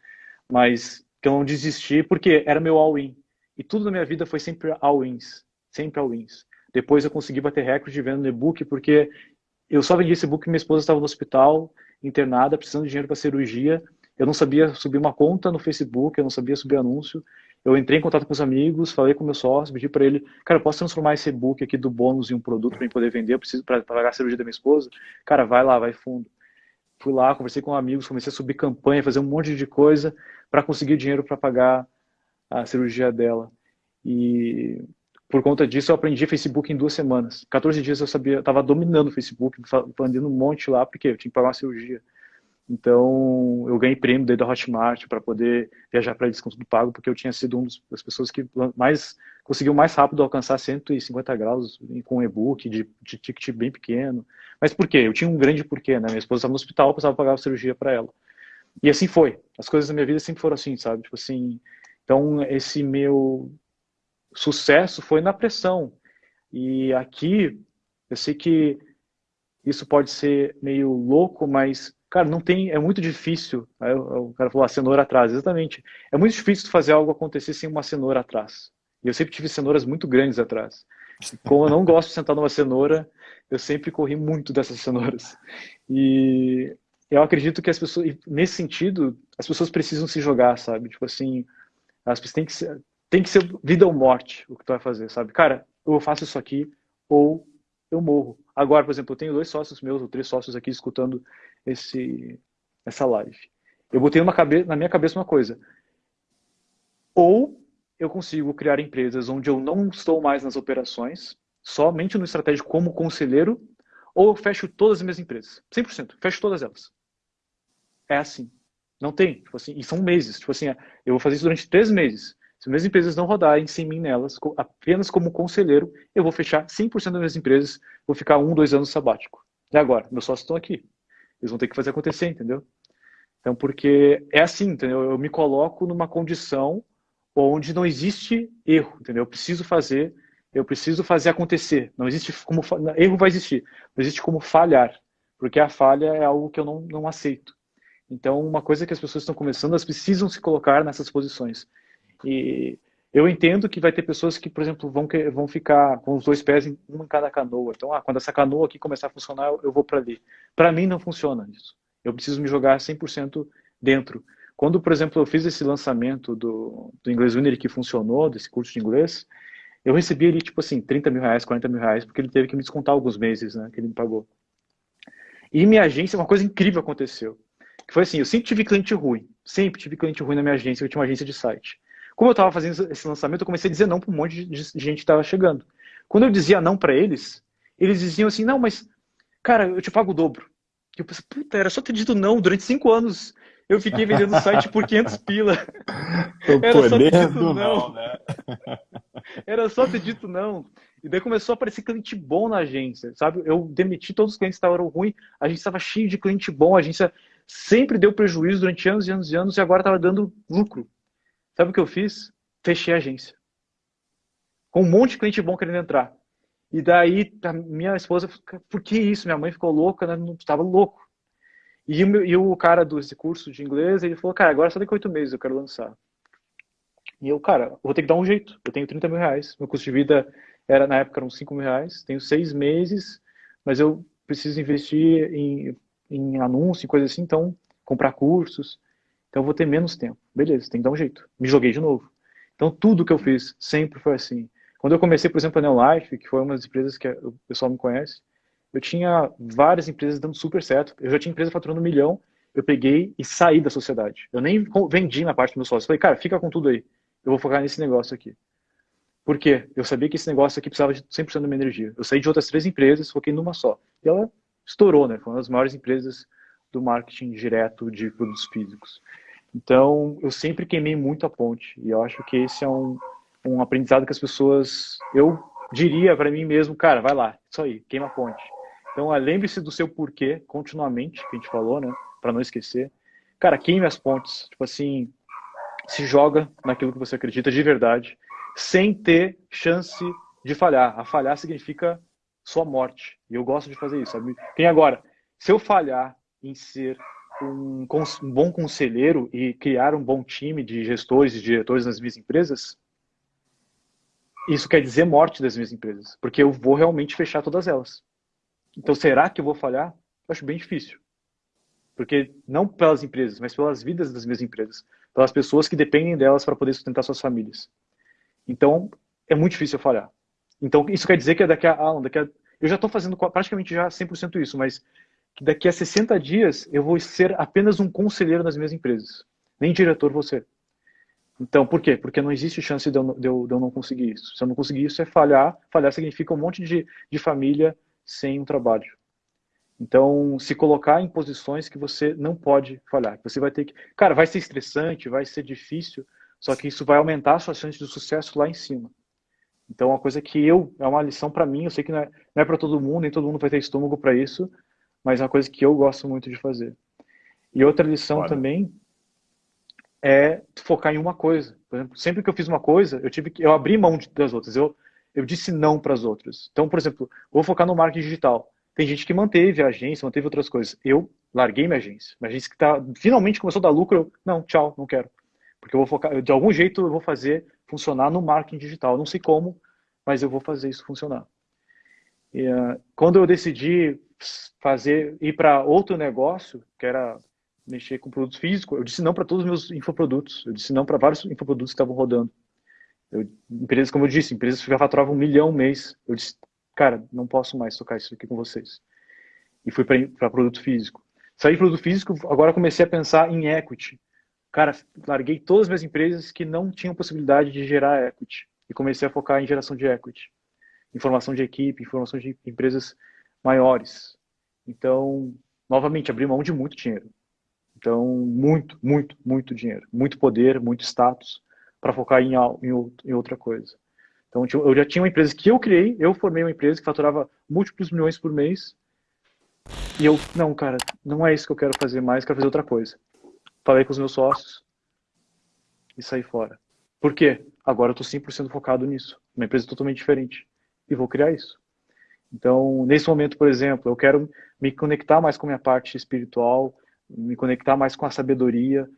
Mas que eu não desisti porque era meu all-in. E tudo na minha vida foi sempre all-ins. Sempre all-ins. Depois eu consegui bater recorde de venda no e-book porque eu só vendi esse e-book porque minha esposa estava no hospital internada, precisando de dinheiro para cirurgia. Eu não sabia subir uma conta no Facebook, eu não sabia subir anúncio. Eu entrei em contato com os amigos, falei com o meu sócio, pedi para ele, cara, eu posso transformar esse e-book aqui do bônus em um produto para poder vender, eu preciso para pagar a cirurgia da minha esposa. Cara, vai lá, vai fundo. Fui lá, conversei com amigos, comecei a subir campanha, fazer um monte de coisa para conseguir dinheiro para pagar a cirurgia dela. E por conta disso, eu aprendi Facebook em duas semanas. 14 dias eu sabia, estava dominando o Facebook, vendendo um monte lá, porque eu tinha que pagar uma cirurgia. Então, eu ganhei prêmio daí da Hotmart para poder viajar para desconto do pago, porque eu tinha sido uma das pessoas que mais conseguiu mais rápido alcançar 150 graus com um e-book de, de ticket bem pequeno. Mas por quê? Eu tinha um grande porquê, né? Minha esposa estava no hospital, eu precisava pagar a cirurgia para ela. E assim foi. As coisas da minha vida sempre foram assim, sabe? Tipo assim, então esse meu sucesso foi na pressão. E aqui, eu sei que isso pode ser meio louco, mas, cara, não tem, é muito difícil. Aí o cara falou, a cenoura atrás, exatamente. É muito difícil fazer algo acontecer sem uma cenoura atrás. E eu sempre tive cenouras muito grandes atrás. Como eu não gosto de sentar numa cenoura, eu sempre corri muito dessas cenouras. E eu acredito que as pessoas, nesse sentido, as pessoas precisam se jogar, sabe? Tipo assim, as pessoas têm que ser, tem que ser vida ou morte o que tu vai fazer, sabe? Cara, eu faço isso aqui ou eu morro. Agora, por exemplo, eu tenho dois sócios meus, ou três sócios aqui escutando esse, essa live. Eu botei cabe na minha cabeça uma coisa. Ou eu consigo criar empresas onde eu não estou mais nas operações, somente no estratégico como conselheiro, ou eu fecho todas as minhas empresas. 100%. Fecho todas elas. É assim. Não tem. Tipo assim, e são meses. Tipo assim, eu vou fazer isso durante três meses. Se minhas empresas não rodarem sem mim nelas, apenas como conselheiro, eu vou fechar 100% das minhas empresas, vou ficar um, dois anos sabático. E agora? Meus sócios estão aqui. Eles vão ter que fazer acontecer, entendeu? Então, porque é assim, entendeu? Eu me coloco numa condição onde não existe erro, entendeu? Eu preciso fazer, eu preciso fazer acontecer. Não existe como erro vai existir, não existe como falhar, porque a falha é algo que eu não, não aceito. Então, uma coisa que as pessoas estão começando, elas precisam se colocar nessas posições. E eu entendo que vai ter pessoas que, por exemplo, vão, vão ficar com os dois pés em em cada canoa. Então, ah, quando essa canoa aqui começar a funcionar, eu vou para ali. Para mim não funciona isso. Eu preciso me jogar 100% dentro. Quando, por exemplo, eu fiz esse lançamento do, do Inglês Winner que funcionou, desse curso de inglês, eu recebi ali, tipo assim, 30 mil reais, 40 mil reais, porque ele teve que me descontar alguns meses, né, que ele me pagou. E minha agência, uma coisa incrível aconteceu. Que foi assim, eu sempre tive cliente ruim. Sempre tive cliente ruim na minha agência, eu tinha uma agência de site. Como eu estava fazendo esse lançamento, eu comecei a dizer não para um monte de gente que estava chegando. Quando eu dizia não para eles, eles diziam assim, não, mas, cara, eu te pago o dobro. E eu pensei, puta, era só ter dito não. Durante cinco anos eu fiquei vendendo o site por 500 pila. O era só ter dito não. não né? Era só ter dito não. E daí começou a aparecer cliente bom na agência, sabe? Eu demiti todos os clientes que estavam ruins, a gente estava cheio de cliente bom, a agência sempre deu prejuízo durante anos e anos e anos e agora estava dando lucro. Sabe o que eu fiz? Fechei a agência. Com um monte de cliente bom querendo entrar. E daí minha esposa, por que isso? Minha mãe ficou louca, né? estava louco. E, e, o cara desse curso de inglês, ele falou, cara, agora só daqui a oito meses eu quero lançar. E eu, cara, vou ter que dar um jeito. Eu tenho 30 mil reais. Meu custo de vida era, na época, eram 5 mil reais. Tenho seis meses, mas eu preciso investir em, em anúncio e coisa assim, então, comprar cursos. Então eu vou ter menos tempo. Beleza, tem que dar um jeito. Me joguei de novo. Então tudo que eu fiz sempre foi assim. Quando eu comecei, por exemplo, a Neolife, que foi uma das empresas que o pessoal me conhece, eu tinha várias empresas dando super certo. Eu já tinha empresa faturando um milhão, eu peguei e saí da sociedade. Eu nem vendi na parte do meu sócio. Falei, cara, fica com tudo aí. Eu vou focar nesse negócio aqui. Por quê? Eu sabia que esse negócio aqui precisava de 100% da minha energia. Eu saí de outras três empresas, foquei numa só. E ela estourou, né? Foi uma das maiores empresas do marketing direto de produtos físicos. Então, eu sempre queimei muito a ponte. E eu acho que esse é um, um aprendizado que as pessoas. Eu diria para mim mesmo, cara, vai lá, isso aí, queima a ponte. Então, lembre-se do seu porquê continuamente, que a gente falou, né? Para não esquecer. Cara, queime as pontes. Tipo assim, se joga naquilo que você acredita de verdade, sem ter chance de falhar. A falhar significa sua morte. E eu gosto de fazer isso, sabe? Tem agora, se eu falhar em ser um, um bom conselheiro e criar um bom time de gestores e diretores nas minhas empresas, isso quer dizer morte das minhas empresas, porque eu vou realmente fechar todas elas. Então, será que eu vou falhar? Eu acho bem difícil. Porque não pelas empresas, mas pelas vidas das minhas empresas, pelas pessoas que dependem delas para poder sustentar suas famílias. Então, é muito difícil eu falhar. Então, isso quer dizer que daqui a, ah, daqui a eu já estou fazendo praticamente já 100% isso, mas que daqui a 60 dias eu vou ser apenas um conselheiro nas minhas empresas. Nem diretor você. Então, por quê? Porque não existe chance de eu, de, eu, de eu, não conseguir isso. Se eu não conseguir isso, é falhar. Falhar significa um monte de, de família sem um trabalho. Então, se colocar em posições que você não pode falhar. Você vai ter que... Cara, vai ser estressante, vai ser difícil, só que isso vai aumentar a sua chance de sucesso lá em cima. Então, é uma coisa que eu, é uma lição para mim, eu sei que não é, não é para todo mundo, nem todo mundo vai ter estômago para isso, mas é uma coisa que eu gosto muito de fazer. E outra lição Olha. também é focar em uma coisa. Por exemplo, sempre que eu fiz uma coisa, eu tive que eu abri mão das outras. Eu eu disse não para as outras. Então, por exemplo, vou focar no marketing digital. Tem gente que manteve a agência, manteve outras coisas. Eu larguei minha agência. Minha agência que tá, finalmente começou a dar lucro, eu, não, tchau, não quero. Porque eu vou focar, de algum jeito eu vou fazer funcionar no marketing digital. Eu não sei como, mas eu vou fazer isso funcionar. E, uh, quando eu decidi fazer ir para outro negócio, que era mexer com produtos físicos, eu disse não para todos os meus infoprodutos. Eu disse não para vários infoprodutos que estavam rodando. Eu, empresas, como eu disse, empresas que já faturavam um milhão mês. Eu disse, cara, não posso mais tocar isso aqui com vocês. E fui para produto físico. Saí de produto físico, agora comecei a pensar em equity. Cara, larguei todas as minhas empresas que não tinham possibilidade de gerar equity. E comecei a focar em geração de equity. Informação de equipe, informação de empresas maiores. Então, novamente, abri mão de muito dinheiro. Então, muito, muito, muito dinheiro. Muito poder, muito status para focar em, em, em, outra coisa. Então, eu já tinha uma empresa que eu criei, eu formei uma empresa que faturava múltiplos milhões por mês. E eu, não, cara, não é isso que eu quero fazer mais, quero fazer outra coisa. Falei com os meus sócios e saí fora. Por quê? Agora eu estou 100% focado nisso. Uma empresa totalmente diferente. E vou criar isso. Então, nesse momento, por exemplo, eu quero me conectar mais com a minha parte espiritual, me conectar mais com a sabedoria.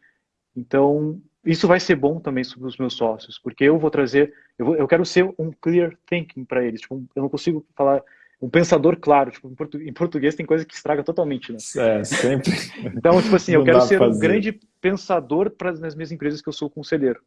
Então, isso vai ser bom também para os meus sócios, porque eu vou trazer, eu, vou, eu quero ser um clear thinking para eles. Tipo, eu não consigo falar um pensador claro. Tipo, em, portu, em, português tem coisa que estraga totalmente, né? É, sempre. então, tipo assim, eu quero ser fazer. um grande pensador para nas minhas empresas que eu sou conselheiro.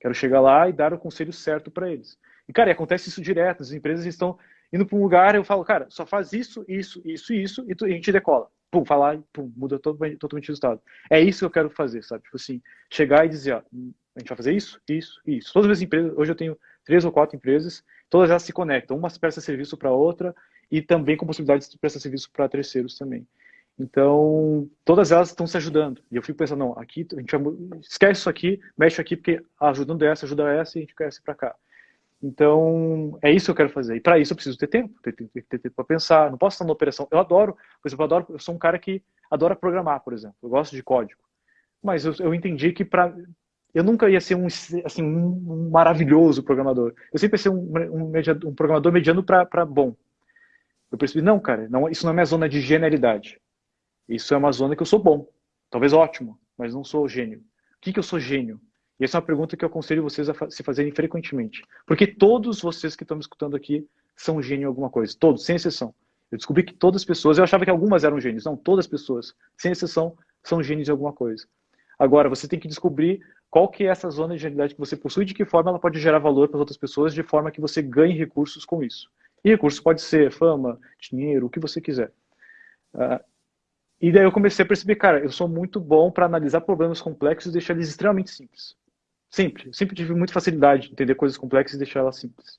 Quero chegar lá e dar o conselho certo para eles. E, cara, e acontece isso direto. As empresas estão indo para um lugar, eu falo, cara, só faz isso, isso, isso, isso, e, tu, e a gente decola pum, falar pum, muda totalmente, totalmente o resultado. É isso que eu quero fazer, sabe? Tipo assim, chegar e dizer, ó, a gente vai fazer isso, isso, isso. Todas as empresas, hoje eu tenho três ou quatro empresas, todas elas se conectam, uma presta serviço para outra e também com possibilidade de prestar serviço para terceiros também. Então, todas elas estão se ajudando. E eu fico pensando, não, aqui a gente esquece isso aqui, mexe aqui, porque ajudando essa, ajuda essa e a gente cresce para cá. Então, é isso que eu quero fazer. E para isso eu preciso ter tempo, ter, ter, ter tempo para pensar. Não posso estar na operação. Eu adoro, por exemplo, eu, adoro, eu sou um cara que adora programar, por exemplo. Eu gosto de código. Mas eu, eu entendi que para eu nunca ia ser um, assim, um, maravilhoso programador. Eu sempre ia ser um, um, um programador mediano para bom. Eu percebi, não, cara, não, isso não é minha zona de genialidade. Isso é uma zona que eu sou bom. Talvez ótimo, mas não sou gênio. O que, que eu sou gênio? E essa é uma pergunta que eu aconselho vocês a se fazerem frequentemente. Porque todos vocês que estão me escutando aqui são gênio em alguma coisa. Todos, sem exceção. Eu descobri que todas as pessoas, eu achava que algumas eram gênios. Não, todas as pessoas, sem exceção, são gênios em alguma coisa. Agora, você tem que descobrir qual que é essa zona de genialidade que você possui e de que forma ela pode gerar valor para as outras pessoas de forma que você ganhe recursos com isso. E recursos pode ser fama, dinheiro, o que você quiser. Uh, e daí eu comecei a perceber, cara, eu sou muito bom para analisar problemas complexos e deixar eles extremamente simples. Sempre. Sempre tive muita facilidade de entender coisas complexas e deixar elas simples.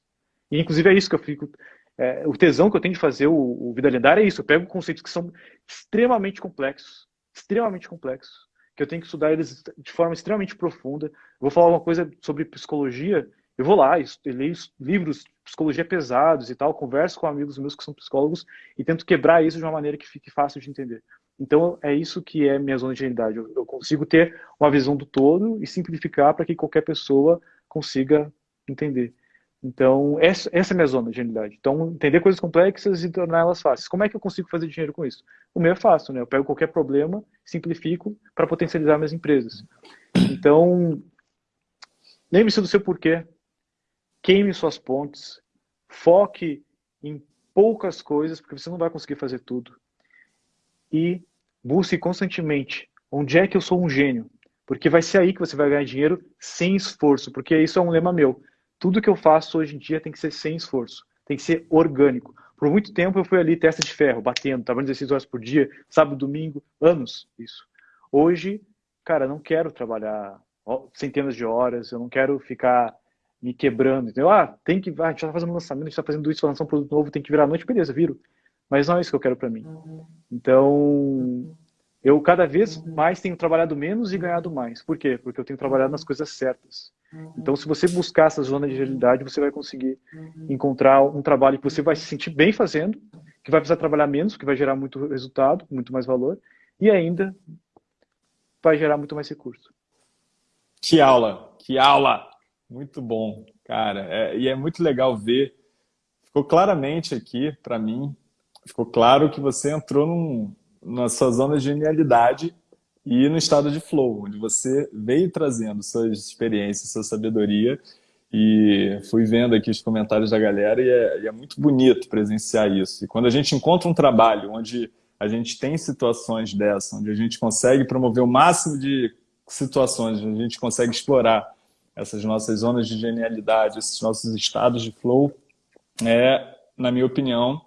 E, inclusive, é isso que eu fico... É, o tesão que eu tenho de fazer o, o Vida Lendária é isso. Eu pego conceitos que são extremamente complexos, extremamente complexos, que eu tenho que estudar eles de forma extremamente profunda. Eu vou falar uma coisa sobre psicologia, eu vou lá, eu leio livros de psicologia pesados e tal, converso com amigos meus que são psicólogos e tento quebrar isso de uma maneira que fique fácil de entender. Então, é isso que é minha zona de realidade. Eu, consigo ter uma visão do todo e simplificar para que qualquer pessoa consiga entender. Então, essa, é a minha zona de realidade. Então, entender coisas complexas e torná-las fáceis. Como é que eu consigo fazer dinheiro com isso? O meu é fácil, né? Eu pego qualquer problema, simplifico para potencializar minhas empresas. Então, lembre-se do seu porquê. Queime suas pontes. Foque em poucas coisas, porque você não vai conseguir fazer tudo e busque constantemente onde é que eu sou um gênio. Porque vai ser aí que você vai ganhar dinheiro sem esforço, porque isso é um lema meu. Tudo que eu faço hoje em dia tem que ser sem esforço, tem que ser orgânico. Por muito tempo eu fui ali testa de ferro, batendo, trabalhando 16 horas por dia, sábado, domingo, anos isso. Hoje, cara, não quero trabalhar centenas de horas, eu não quero ficar me quebrando. Entendeu? Ah, tem que, ah, a gente está fazendo um lançamento, a gente está fazendo isso, lançar um produto novo, tem que virar a noite, beleza, viro. Mas não é isso que eu quero para mim. Uhum. Então, eu cada vez mais tenho trabalhado menos e ganhado mais. Por quê? Porque eu tenho trabalhado nas coisas certas. Então, se você buscar essa zona de realidade, você vai conseguir encontrar um trabalho que você vai se sentir bem fazendo, que vai precisar trabalhar menos, que vai gerar muito resultado, muito mais valor, e ainda vai gerar muito mais recurso. Que aula, que aula! Muito bom, cara. É, e é muito legal ver. Ficou claramente aqui, para mim, ficou claro que você entrou num, na sua zona de genialidade e no estado de flow, onde você veio trazendo suas experiências, sua sabedoria e fui vendo aqui os comentários da galera e é, e é, muito bonito presenciar isso. E quando a gente encontra um trabalho onde a gente tem situações dessa, onde a gente consegue promover o máximo de situações, onde a gente consegue explorar essas nossas zonas de genialidade, esses nossos estados de flow, é, na minha opinião,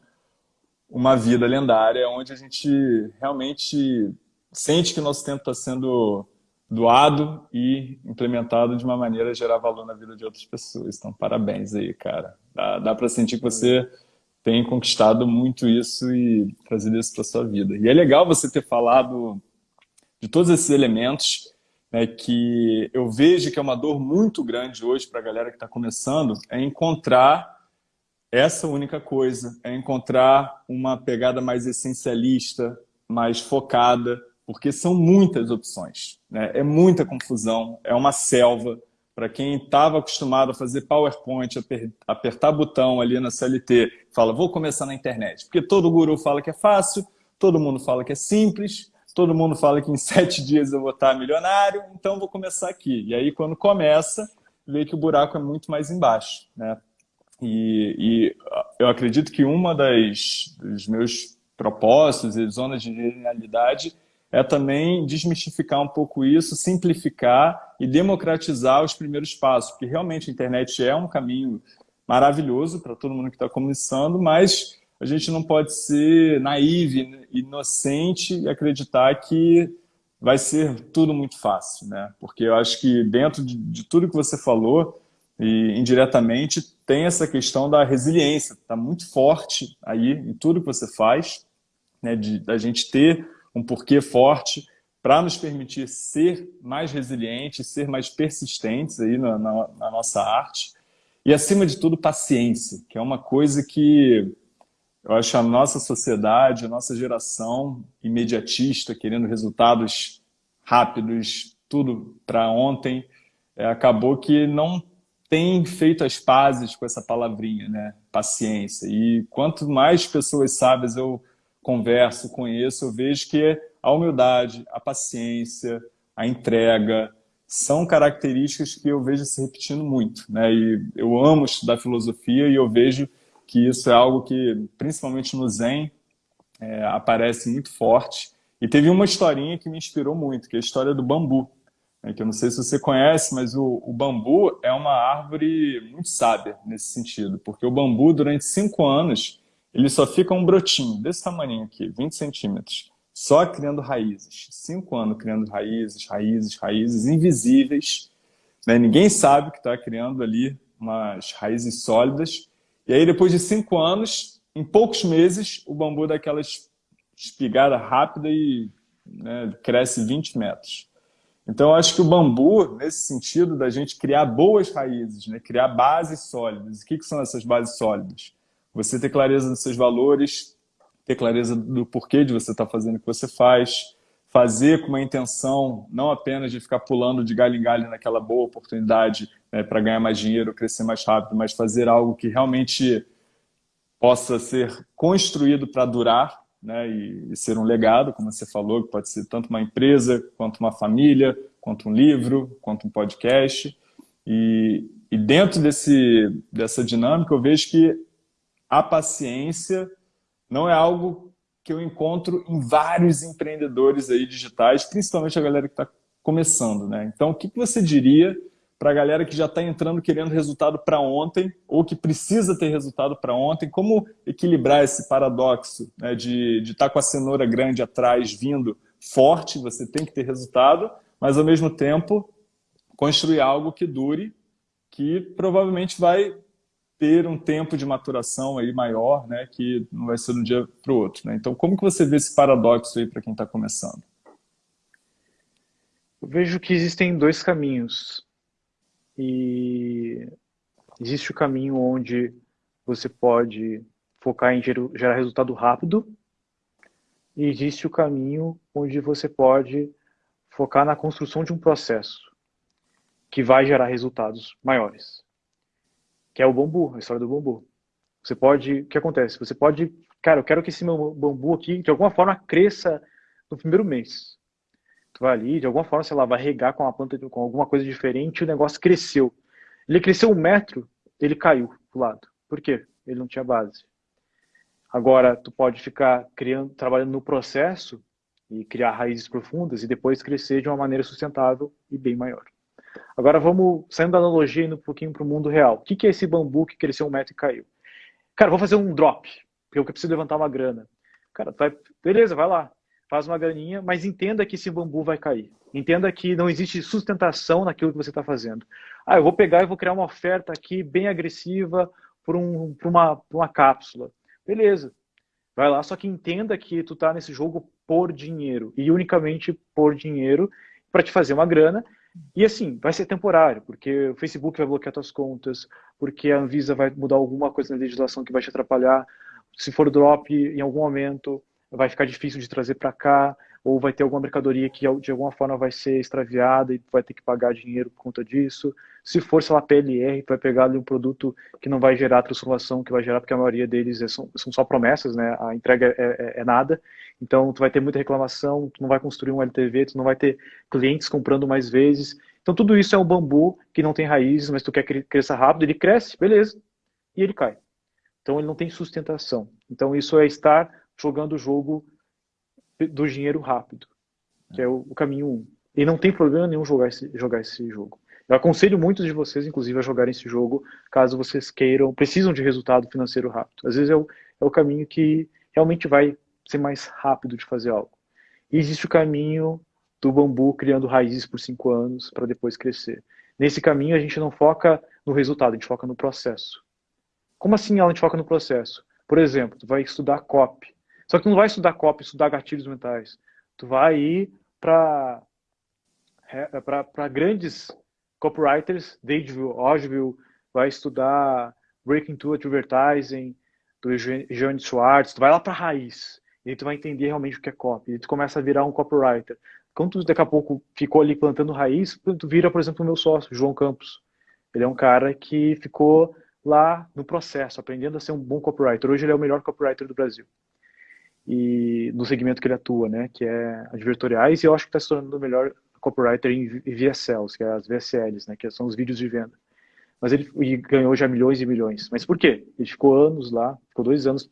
uma vida lendária, onde a gente realmente sente que o nosso tempo está sendo doado e implementado de uma maneira a gerar valor na vida de outras pessoas. Então, parabéns aí, cara. Dá, dá para sentir que você tem conquistado muito isso e trazido isso para sua vida. E é legal você ter falado de todos esses elementos né, que eu vejo que é uma dor muito grande hoje para a galera que está começando, é encontrar essa única coisa, é encontrar uma pegada mais essencialista, mais focada, porque são muitas opções, né? é muita confusão, é uma selva. Para quem estava acostumado a fazer PowerPoint, apertar botão ali na CLT, fala, vou começar na internet, porque todo guru fala que é fácil, todo mundo fala que é simples, todo mundo fala que em sete dias eu vou estar milionário, então vou começar aqui. E aí, quando começa, vê que o buraco é muito mais embaixo. Né? E, e eu acredito que uma das dos meus propósitos e zonas de genialidade é também desmistificar um pouco isso, simplificar e democratizar os primeiros passos, porque realmente a internet é um caminho maravilhoso para todo mundo que está começando, mas a gente não pode ser naive, inocente e acreditar que vai ser tudo muito fácil, né? Porque eu acho que dentro de, de tudo que você falou, e indiretamente, tem essa questão da resiliência, está muito forte aí em tudo que você faz, né? De, da gente ter um porquê forte para nos permitir ser mais resilientes, ser mais persistentes aí na, na, na nossa arte. E, acima de tudo, paciência, que é uma coisa que eu acho a nossa sociedade, a nossa geração imediatista, querendo resultados rápidos, tudo para ontem, é, acabou que não tem feito as pazes com essa palavrinha, né? Paciência. E quanto mais pessoas sábias eu converso, conheço, eu vejo que a humildade, a paciência, a entrega, são características que eu vejo se repetindo muito. Né? E eu amo estudar filosofia e eu vejo que isso é algo que, principalmente no Zen, é, aparece muito forte. E teve uma historinha que me inspirou muito, que é a história do bambu. Né? Que eu não sei se você conhece, mas o, o bambu é uma árvore muito sábia nesse sentido, porque o bambu, durante cinco anos, ele só fica um brotinho desse tamanho aqui, 20 centímetros, só criando raízes. Cinco anos criando raízes, raízes, raízes invisíveis. Né? Ninguém sabe que está criando ali umas raízes sólidas e aí, depois de cinco anos, em poucos meses, o bambu dá aquela espigada rápida e né, cresce 20 metros. Então, eu acho que o bambu, nesse sentido da gente criar boas raízes, né, criar bases sólidas. O que, que são essas bases sólidas? Você ter clareza dos seus valores, ter clareza do porquê de você estar tá fazendo o que você faz, fazer com uma intenção não apenas de ficar pulando de galho em galho naquela boa oportunidade, né, para ganhar mais dinheiro, crescer mais rápido, mas fazer algo que realmente possa ser construído para durar né, e, e, ser um legado, como você falou, que pode ser tanto uma empresa, quanto uma família, quanto um livro, quanto um podcast. E, e dentro desse, dessa dinâmica, eu vejo que a paciência não é algo que eu encontro em vários empreendedores aí digitais, principalmente a galera que está começando. Né? Então, o que, que você diria para a galera que já está entrando querendo resultado para ontem ou que precisa ter resultado para ontem, como equilibrar esse paradoxo né, de estar tá com a cenoura grande atrás vindo forte, você tem que ter resultado, mas ao mesmo tempo construir algo que dure, que provavelmente vai ter um tempo de maturação aí maior, né, que não vai ser de um dia para o outro. Né? Então, como que você vê esse paradoxo aí para quem está começando? Eu vejo que existem dois caminhos e existe o caminho onde você pode focar em gerar resultado rápido e existe o caminho onde você pode focar na construção de um processo que vai gerar resultados maiores. Que é o bambu, a história do bambu. Você pode, o que acontece? Você pode, cara, eu quero que esse meu bambu aqui, de alguma forma, cresça no primeiro mês. Tu vai ali, de alguma forma, sei lá, vai regar com uma planta, com alguma coisa diferente, e o negócio cresceu. Ele cresceu um metro, ele caiu pro lado. Por quê? Ele não tinha base. Agora, tu pode ficar criando, trabalhando no processo e criar raízes profundas e depois crescer de uma maneira sustentável e bem maior. Agora vamos, saindo da analogia, indo um pouquinho para o mundo real. O que é esse bambu que cresceu um metro e caiu? Cara, vou fazer um drop, porque eu preciso levantar uma grana. Cara, vai, beleza, vai lá, faz uma graninha, mas entenda que esse bambu vai cair. Entenda que não existe sustentação naquilo que você está fazendo. Ah, eu vou pegar e vou criar uma oferta aqui bem agressiva por, um, uma, uma cápsula. Beleza, vai lá, só que entenda que tu tá nesse jogo por dinheiro e unicamente por dinheiro para te fazer uma grana e assim, vai ser temporário, porque o Facebook vai bloquear tuas contas, porque a Anvisa vai mudar alguma coisa na legislação que vai te atrapalhar. Se for drop em algum momento, vai ficar difícil de trazer para cá, ou vai ter alguma mercadoria que de alguma forma vai ser extraviada e vai ter que pagar dinheiro por conta disso. Se for, sei lá, PLR, vai pegar ali um produto que não vai gerar transformação, que vai gerar, porque a maioria deles é, são, são só promessas, né? A entrega é, é, é, nada. Então, tu vai ter muita reclamação, tu não vai construir um LTV, tu não vai ter clientes comprando mais vezes. Então, tudo isso é um bambu que não tem raízes, mas tu quer que ele cresça rápido, ele cresce, beleza, e ele cai. Então, ele não tem sustentação. Então, isso é estar jogando o jogo do dinheiro rápido, que é o, o caminho 1. Um. E não tem problema nenhum jogar esse, jogar esse jogo. Eu aconselho muitos de vocês, inclusive, a jogarem esse jogo, caso vocês queiram, precisam de resultado financeiro rápido. Às vezes é o, é o caminho que realmente vai ser mais rápido de fazer algo. E existe o caminho do bambu criando raízes por cinco anos para depois crescer. Nesse caminho a gente não foca no resultado, a gente foca no processo. Como assim a gente foca no processo? Por exemplo, tu vai estudar copy. Só que não vai estudar copy, estudar gatilhos mentais. Tu vai ir para grandes copywriters, Dadeville, Ogilvy, vai estudar Breaking to Advertising, do Johnny Schwartz, tu vai lá para a raiz, e tu vai entender realmente o que é copy, e tu começa a virar um copywriter. Quando tu daqui a pouco ficou ali plantando raiz, tu vira, por exemplo, o meu sócio, João Campos. Ele é um cara que ficou lá no processo, aprendendo a ser um bom copywriter. Hoje ele é o melhor copywriter do Brasil e no segmento que ele atua, né, que é advertoriais, e eu acho que está se tornando o melhor copywriter em VSLs, que é as VSLs, né, que são os vídeos de venda. Mas ele ganhou já milhões e milhões. Mas por quê? Ele ficou anos lá, ficou dois anos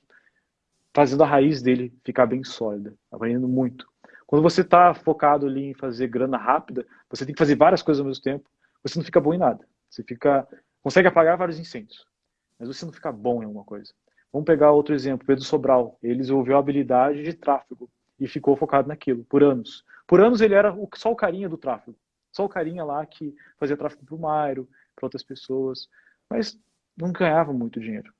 fazendo a raiz dele ficar bem sólida, aprendendo muito. Quando você está focado ali em fazer grana rápida, você tem que fazer várias coisas ao mesmo tempo, você não fica bom em nada. Você fica consegue apagar vários incêndios, mas você não fica bom em alguma coisa. Vamos pegar outro exemplo, Pedro Sobral. Ele desenvolveu a habilidade de tráfego e ficou focado naquilo por anos. Por anos ele era só o carinha do tráfego. Só o carinha lá que fazia tráfego para o Mairo, para outras pessoas, mas não ganhava muito dinheiro.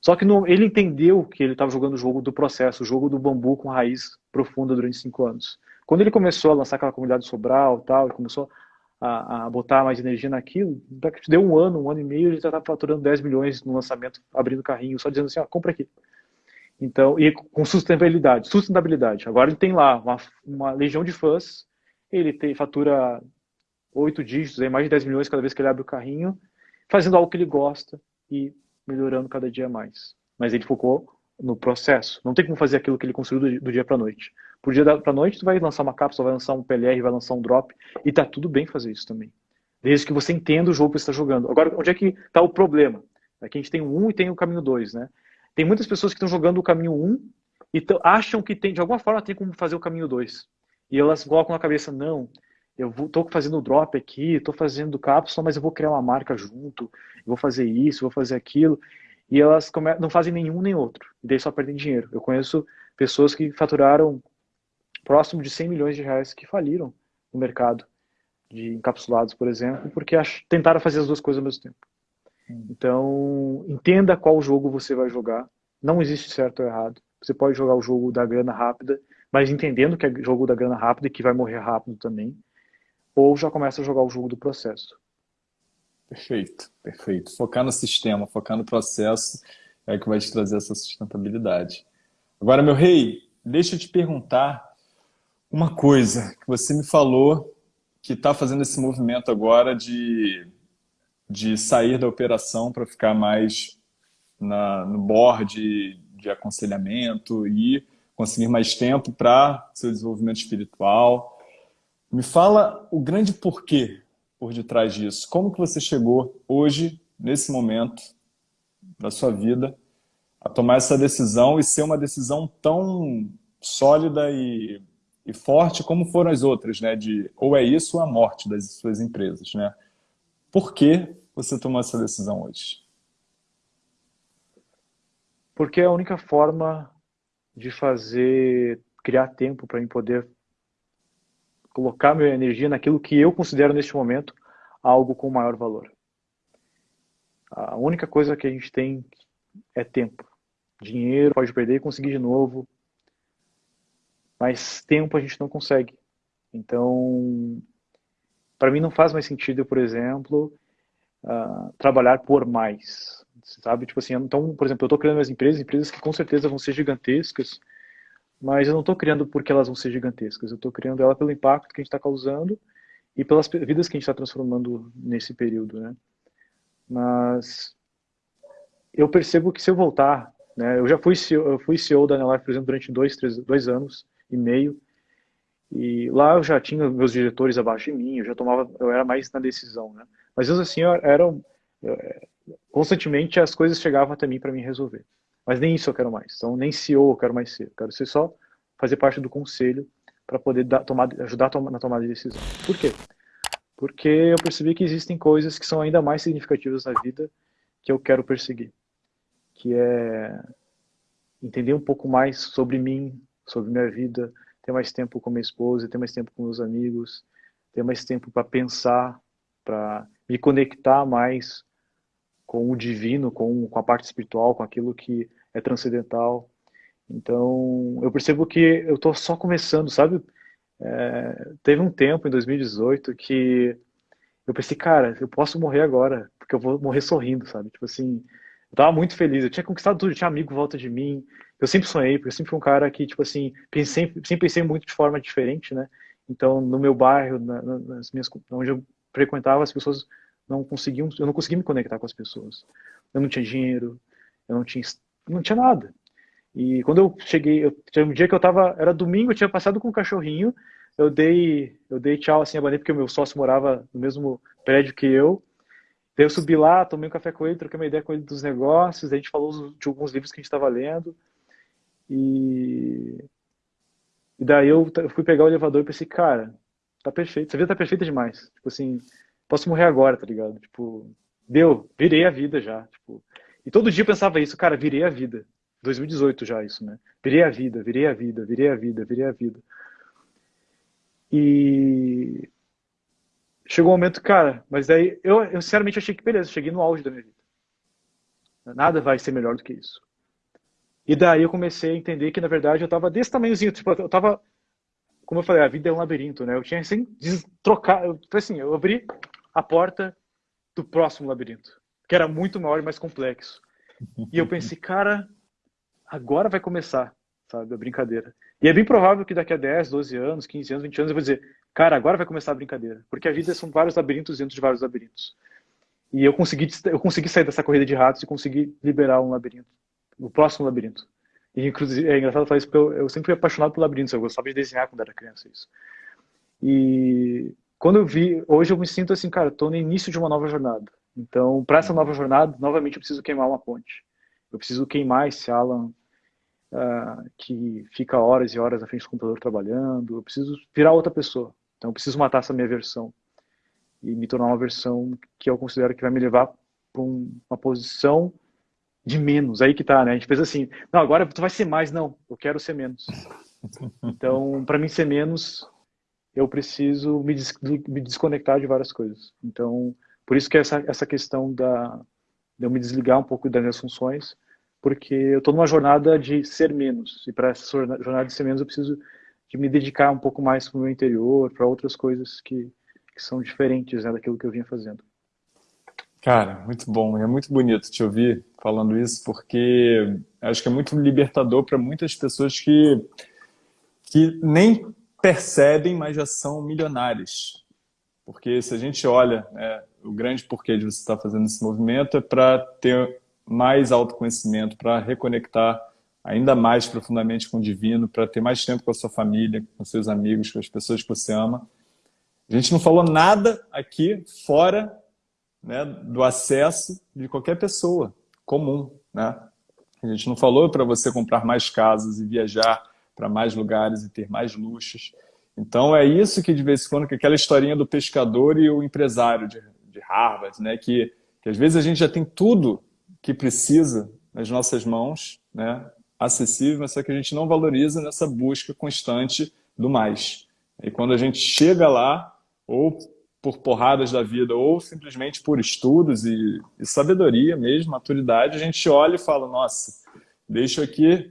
Só que no, ele entendeu que ele estava jogando o jogo do processo, o jogo do bambu com raiz profunda durante cinco anos. Quando ele começou a lançar aquela comunidade Sobral tal, ele começou a, a, botar mais energia naquilo, deu um ano, um ano e meio, ele já estava faturando 10 milhões no lançamento, abrindo carrinho, só dizendo assim, ó, compra aqui. Então, e com sustentabilidade, sustentabilidade. Agora ele tem lá uma, uma legião de fãs, ele tem, fatura oito dígitos, aí, mais de 10 milhões cada vez que ele abre o carrinho, fazendo algo que ele gosta e melhorando cada dia mais. Mas ele focou no processo. Não tem como fazer aquilo que ele construiu do, do dia para noite. Por dia para noite, tu vai lançar uma cápsula, vai lançar um PLR, vai lançar um drop, e tá tudo bem fazer isso também. Desde que você entenda o jogo que você está jogando. Agora, onde é que está o problema? Aqui a gente tem o 1 e tem o caminho 2, né? Tem muitas pessoas que estão jogando o caminho 1 e acham que tem, de alguma forma tem como fazer o caminho 2. E elas colocam na cabeça, não, eu estou fazendo drop aqui, estou fazendo cápsula, mas eu vou criar uma marca junto, vou fazer isso, vou fazer aquilo e elas não fazem nenhum nem outro, e daí só perdem dinheiro. Eu conheço pessoas que faturaram próximo de 100 milhões de reais que faliram no mercado de encapsulados, por exemplo, porque tentaram fazer as duas coisas ao mesmo tempo. Hum. Então, entenda qual jogo você vai jogar. Não existe certo ou errado. Você pode jogar o jogo da grana rápida, mas entendendo que é jogo da grana rápida e que vai morrer rápido também. Ou já começa a jogar o jogo do processo. Perfeito, perfeito. Focar no sistema, focar no processo é o que vai te trazer essa sustentabilidade. Agora, meu rei, deixa eu te perguntar uma coisa que você me falou que está fazendo esse movimento agora de, de sair da operação para ficar mais na, no board de aconselhamento e conseguir mais tempo para seu desenvolvimento espiritual. Me fala o grande porquê por detrás disso. Como que você chegou hoje, nesse momento da sua vida, a tomar essa decisão e ser uma decisão tão sólida e, e forte como foram as outras, né? De ou é isso ou a morte das suas empresas, né? Por que você tomou essa decisão hoje? Porque é a única forma de fazer, criar tempo para mim poder colocar minha energia naquilo que eu considero neste momento algo com maior valor. A única coisa que a gente tem é tempo. Dinheiro pode perder e conseguir de novo, mas tempo a gente não consegue. Então, para mim não faz mais sentido, por exemplo, uh, trabalhar por mais sabe? Tipo assim, então, por exemplo, eu estou criando minhas empresas, empresas que com certeza vão ser gigantescas, mas eu não estou criando porque elas vão ser gigantescas, eu estou criando ela pelo impacto que a gente está causando e pelas vidas que a gente está transformando nesse período, né? Mas eu percebo que se eu voltar, né? Eu já fui CEO, eu fui CEO da Anelife, por exemplo, durante dois, três, dois anos e meio, e lá eu já tinha meus diretores abaixo de mim, eu já tomava, eu era mais na decisão, né? Mas mesmo assim, eu era, eu, constantemente as coisas chegavam até mim para me resolver. Mas nem isso eu quero mais. Então, nem CEO eu quero mais ser. Eu quero ser só fazer parte do conselho para poder dar, tomar, ajudar na tomada de decisão. Por quê? Porque eu percebi que existem coisas que são ainda mais significativas na vida que eu quero perseguir. Que é entender um pouco mais sobre mim, sobre minha vida, ter mais tempo com minha esposa, ter mais tempo com meus amigos, ter mais tempo para pensar, para me conectar mais com o divino, com, com a parte espiritual, com aquilo que é transcendental. Então, eu percebo que eu estou só começando, sabe? É, teve um tempo, em 2018, que eu pensei, cara, eu posso morrer agora, porque eu vou morrer sorrindo, sabe? Tipo assim, eu tava muito feliz, eu tinha conquistado tudo, eu tinha amigo em volta de mim, eu sempre sonhei, porque eu sempre fui um cara que, tipo assim, pensei, sempre pensei muito de forma diferente, né? Então, no meu bairro, na, nas minhas, onde eu frequentava, as pessoas não conseguiam, eu não conseguia me conectar com as pessoas. Eu não tinha dinheiro, eu não tinha, não tinha nada. E quando eu cheguei, eu, um dia que eu tava, era domingo, eu tinha passado com um cachorrinho, eu dei, eu dei tchau assim a bandeira porque o meu sócio morava no mesmo prédio que eu. Daí eu subi lá, tomei um café com ele, troquei uma ideia com ele dos negócios, a gente falou de alguns livros que a gente estava lendo. E, e daí eu fui pegar o elevador e pensei, cara, tá perfeito, essa vida tá perfeita demais. Tipo assim, posso morrer agora, tá ligado? Tipo, deu, virei a vida já. Tipo, e todo dia eu pensava isso, cara, virei a vida. 2018 já isso, né? Virei a vida, virei a vida, virei a vida, virei a vida. E chegou um momento, cara, mas daí eu, eu sinceramente achei que beleza, cheguei no auge da minha vida. Nada vai ser melhor do que isso. E daí eu comecei a entender que na verdade eu tava desse tamanhozinho, tipo, eu tava como eu falei, a vida é um labirinto, né? Eu tinha sem trocar, eu, assim, eu abri a porta do próximo labirinto, que era muito maior e mais complexo. E eu pensei, cara, agora vai começar, sabe, a brincadeira. E é bem provável que daqui a 10, 12 anos, 15 anos, 20 anos eu vou dizer, cara, agora vai começar a brincadeira, porque a vida são vários labirintos dentro de vários labirintos. E eu consegui, eu consegui sair dessa corrida de ratos e consegui liberar um labirinto, o próximo labirinto. E, inclusive, é engraçado falar isso porque eu, eu sempre fui apaixonado por labirintos, eu gostava de desenhar quando era criança, isso. E quando eu vi, hoje eu me sinto assim, cara, estou no início de uma nova jornada. Então, para essa nova jornada, novamente eu preciso queimar uma ponte. Eu preciso queimar esse Alan uh, que fica horas e horas na frente do computador trabalhando. Eu preciso virar outra pessoa. Então, eu preciso matar essa minha versão e me tornar uma versão que eu considero que vai me levar para um, uma posição de menos. Aí que tá, né? A gente pensa assim, não, agora tu vai ser mais. Não, eu quero ser menos. Então, para mim ser menos, eu preciso me, des me desconectar de várias coisas. Então, por isso que essa, essa questão da, de eu me desligar um pouco das minhas funções, porque eu estou numa jornada de ser menos. E para essa jornada de ser menos, eu preciso de me dedicar um pouco mais para o meu interior, para outras coisas que, que são diferentes né, daquilo que eu vinha fazendo. Cara, muito bom. É muito bonito te ouvir falando isso, porque acho que é muito libertador para muitas pessoas que, que nem percebem, mas já são milionários. Porque se a gente olha, né, o grande porquê de você estar fazendo esse movimento é para ter mais autoconhecimento, para reconectar ainda mais profundamente com o divino, para ter mais tempo com a sua família, com seus amigos, com as pessoas que você ama. A gente não falou nada aqui fora né, do acesso de qualquer pessoa comum. Né? A gente não falou para você comprar mais casas e viajar para mais lugares e ter mais luxos. Então é isso que de vez em quando, que aquela historinha do pescador e o empresário de, de Harvard, né, que, que às vezes a gente já tem tudo que precisa nas nossas mãos, né, acessível, mas só que a gente não valoriza nessa busca constante do mais. E quando a gente chega lá, ou por porradas da vida, ou simplesmente por estudos e, e sabedoria mesmo, maturidade, a gente olha e fala, nossa, deixa eu aqui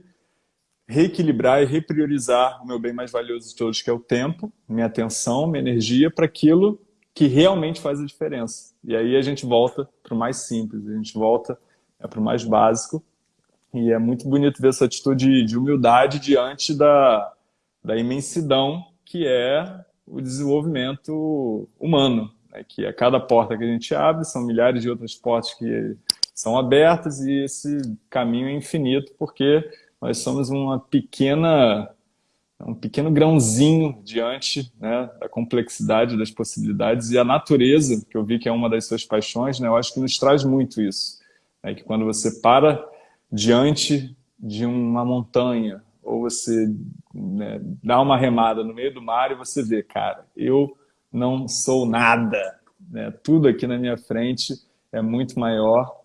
reequilibrar e repriorizar o meu bem mais valioso de todos, que é o tempo, minha atenção, minha energia, para aquilo que realmente faz a diferença. E aí a gente volta para o mais simples, a gente volta é, para o mais básico, e é muito bonito ver essa atitude de humildade diante da, da imensidão que é o desenvolvimento humano. Né? Que a cada porta que a gente abre, são milhares de outras portas que são abertas e esse caminho é infinito, porque nós somos uma pequena, um pequeno grãozinho diante né, da complexidade das possibilidades e a natureza, que eu vi que é uma das suas paixões, né, eu acho que nos traz muito isso. É que quando você para diante de uma montanha, ou você né, dá uma remada no meio do mar e você vê, cara, eu não sou nada, né? tudo aqui na minha frente é muito maior,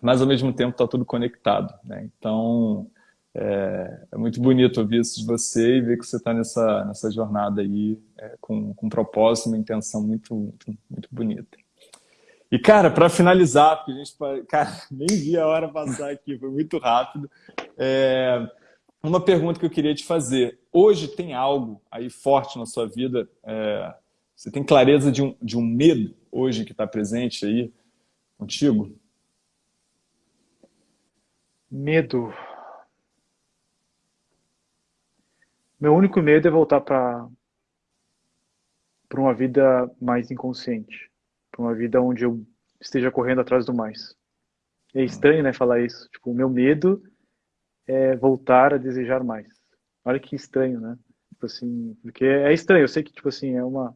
mas ao mesmo tempo está tudo conectado. Né? Então, é, é, muito bonito ouvir isso de você e ver que você está nessa, nessa jornada aí é, com, com um propósito, uma intenção muito, muito, muito bonita. E, cara, para finalizar, porque a gente cara, nem vi a hora passar aqui, foi muito rápido. É, uma pergunta que eu queria te fazer. Hoje tem algo aí forte na sua vida? É, você tem clareza de um, de um medo hoje que está presente aí contigo? Medo. Meu único medo é voltar para uma vida mais inconsciente para uma vida onde eu esteja correndo atrás do mais. É estranho, né, falar isso. Tipo, o meu medo é voltar a desejar mais. Olha que estranho, né? Tipo assim, porque é estranho. Eu sei que tipo assim é uma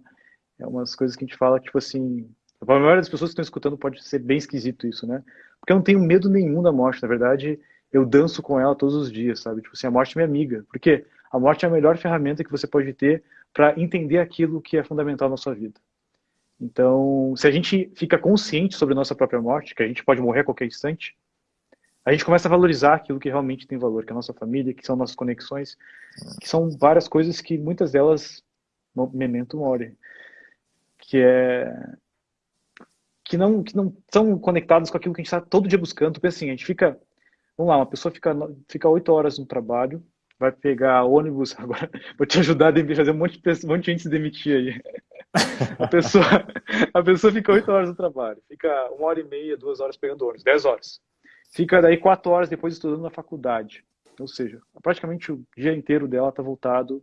é umas coisas que a gente fala tipo assim. Para a maioria das pessoas que estão escutando pode ser bem esquisito isso, né? Porque eu não tenho medo nenhum da morte. Na verdade, eu danço com ela todos os dias, sabe? Tipo assim, a morte é minha amiga. Porque a morte é a melhor ferramenta que você pode ter para entender aquilo que é fundamental na sua vida. Então, se a gente fica consciente sobre a nossa própria morte, que a gente pode morrer a qualquer instante, a gente começa a valorizar aquilo que realmente tem valor, que é a nossa família, que são nossas conexões, que são várias coisas que muitas delas, memento mori, que é que não que não são conectadas com aquilo que a gente está todo dia buscando. Porque assim, a gente fica, vamos lá, uma pessoa fica fica oito horas no trabalho, vai pegar ônibus, agora vou te ajudar a fazer um monte de, um monte de gente se demitir aí. A pessoa, a pessoa fica oito horas no trabalho, fica uma hora e meia, duas horas pegando ônibus, dez horas. Fica daí quatro horas depois estudando na faculdade. Ou seja, praticamente o dia inteiro dela está voltado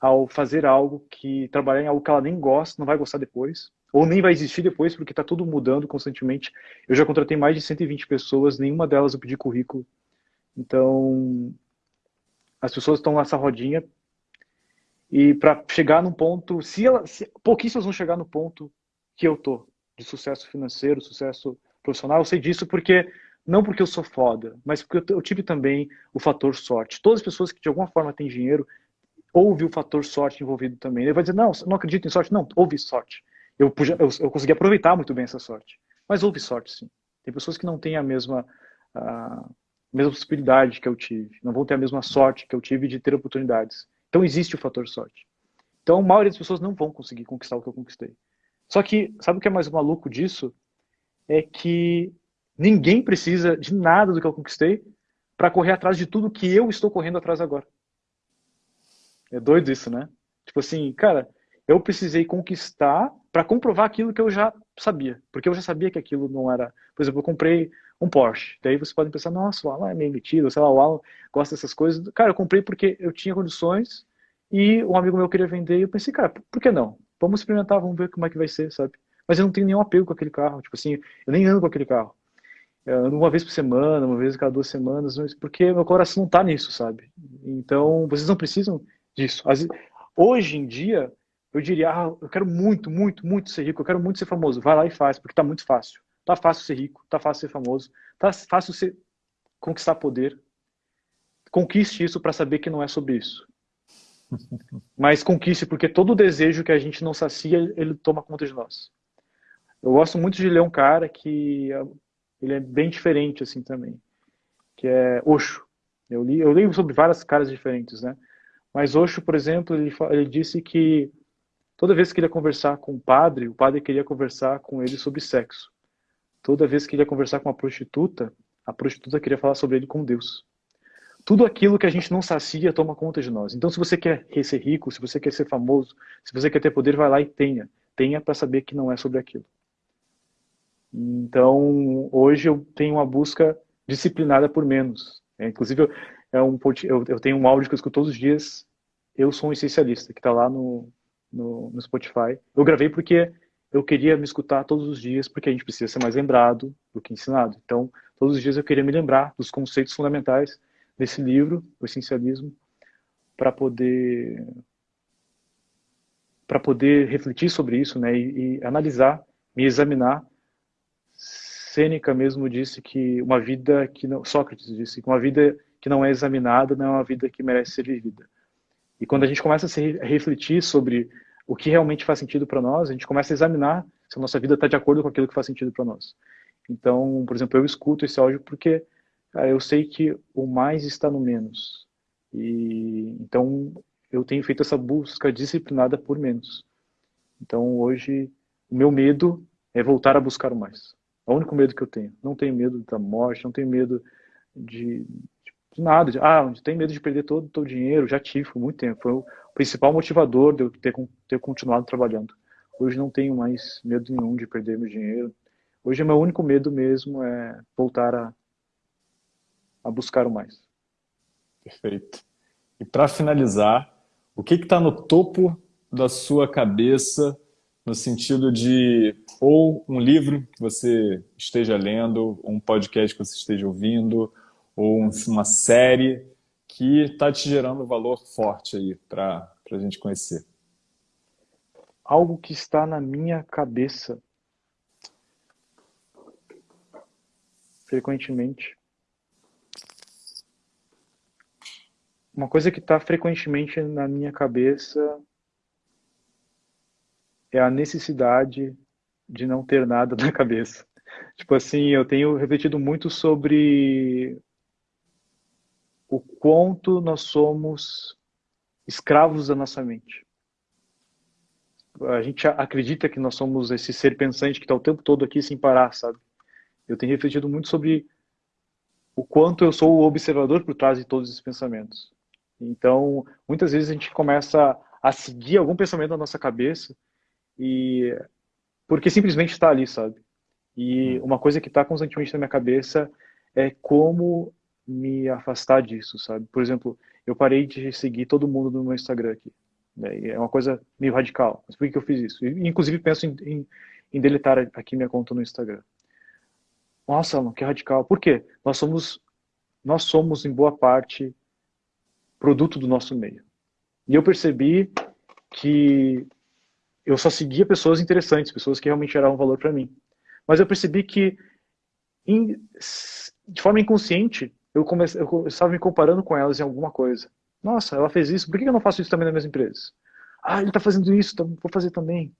ao fazer algo que, trabalhar em algo que ela nem gosta, não vai gostar depois, ou nem vai existir depois, porque está tudo mudando constantemente. Eu já contratei mais de 120 pessoas, nenhuma delas eu pedi currículo. Então, as pessoas estão nessa rodinha e para chegar no ponto, se, ela, se pouquíssimas vão chegar no ponto que eu tô, de sucesso financeiro, sucesso profissional, eu sei disso porque não porque eu sou foda, mas porque eu, eu tive também o fator sorte. Todas as pessoas que de alguma forma têm dinheiro, houve o fator sorte envolvido também. Ele vai dizer, não, não acredito em sorte. Não, houve sorte. Eu, eu, eu consegui aproveitar muito bem essa sorte. Mas houve sorte, sim. Tem pessoas que não têm a mesma, a mesma possibilidade que eu tive, não vão ter a mesma sorte que eu tive de ter oportunidades. Então existe o fator sorte. Então a maioria das pessoas não vão conseguir conquistar o que eu conquistei. Só que, sabe o que é mais maluco disso? É que ninguém precisa de nada do que eu conquistei para correr atrás de tudo que eu estou correndo atrás agora. É doido isso, né? Tipo assim, cara, eu precisei conquistar para comprovar aquilo que eu já sabia, porque eu já sabia que aquilo não era. Por exemplo, eu comprei um Porsche. Daí você pode pensar, nossa, o Alan é meio metido, sei lá, o Alan gosta dessas coisas. Cara, eu comprei porque eu tinha condições e um amigo meu queria vender e eu pensei, cara, por que não? Vamos experimentar, vamos ver como é que vai ser, sabe? Mas eu não tenho nenhum apego com aquele carro, tipo assim, eu nem ando com aquele carro. Eu ando uma vez por semana, uma vez a cada duas semanas, porque meu coração não tá nisso, sabe? Então, vocês não precisam disso. Hoje em dia, eu diria, ah, eu quero muito, muito, muito ser rico, eu quero muito ser famoso. Vai lá e faz, porque tá muito fácil. Tá fácil ser rico, tá fácil ser famoso, tá fácil ser conquistar poder. Conquiste isso para saber que não é sobre isso. Mas conquiste, porque todo desejo que a gente não sacia, ele toma conta de nós. Eu gosto muito de ler um cara que ele é bem diferente assim também, que é Osho. Eu li, eu leio sobre várias caras diferentes, né? Mas Osho, por exemplo, ele, ele disse que toda vez que ele ia conversar com o padre, o padre queria conversar com ele sobre sexo. Toda vez que ele ia conversar com uma prostituta, a prostituta queria falar sobre ele com Deus. Tudo aquilo que a gente não sacia toma conta de nós. Então, se você quer ser rico, se você quer ser famoso, se você quer ter poder, vai lá e tenha. Tenha para saber que não é sobre aquilo. Então, hoje eu tenho uma busca disciplinada por menos. É, inclusive, é um, eu, eu, tenho um áudio que eu escuto todos os dias. Eu sou um essencialista, que está lá no, no, no Spotify. Eu gravei porque eu queria me escutar todos os dias, porque a gente precisa ser mais lembrado do que ensinado. Então, todos os dias eu queria me lembrar dos conceitos fundamentais desse livro, o essencialismo, para poder para poder refletir sobre isso, né, e, e, analisar, me examinar. Sêneca mesmo disse que uma vida que não, Sócrates disse que uma vida que não é examinada não é uma vida que merece ser vivida. E quando a gente começa a, refletir sobre o que realmente faz sentido para nós, a gente começa a examinar se a nossa vida está de acordo com aquilo que faz sentido para nós. Então, por exemplo, eu escuto esse áudio porque cara, eu sei que o mais está no menos. E então eu tenho feito essa busca disciplinada por menos. Então hoje o meu medo é voltar a buscar o mais. É o único medo que eu tenho. Não tenho medo da morte, não tenho medo de, de nada. De, ah, tenho medo de perder todo o dinheiro, já tive por muito tempo. Foi o principal motivador de eu ter, ter continuado trabalhando. Hoje não tenho mais medo nenhum de perder meu dinheiro. Hoje meu único medo mesmo é voltar a, a buscar o mais. Perfeito. E para finalizar, o que está no topo da sua cabeça no sentido de ou um livro que você esteja lendo, um podcast que você esteja ouvindo, ou uma série que está te gerando valor forte aí para a gente conhecer? Algo que está na minha cabeça frequentemente. Uma coisa que está frequentemente na minha cabeça é a necessidade de não ter nada na cabeça. Tipo assim, eu tenho refletido muito sobre o quanto nós somos escravos da nossa mente. A gente acredita que nós somos esse ser pensante que está o tempo todo aqui sem parar, sabe? Eu tenho refletido muito sobre o quanto eu sou o observador por trás de todos esses pensamentos. Então, muitas vezes a gente começa a seguir algum pensamento na nossa cabeça e porque simplesmente está ali, sabe? E hum. uma coisa que está constantemente na minha cabeça é como me afastar disso, sabe? Por exemplo, eu parei de seguir todo mundo no meu Instagram aqui. Né? É uma coisa meio radical. Mas por que eu fiz isso? inclusive, penso em, em, em, deletar aqui minha conta no Instagram. Nossa, mano, que radical. Por quê? Nós somos, nós somos, em boa parte, produto do nosso meio. E eu percebi que eu só seguia pessoas interessantes, pessoas que realmente geravam valor para mim. Mas eu percebi que, de forma inconsciente, eu, comecei, eu estava me comparando com elas em alguma coisa. Nossa, ela fez isso, por que eu não faço isso também nas minhas empresas? Ah, ele está fazendo isso, vou fazer também.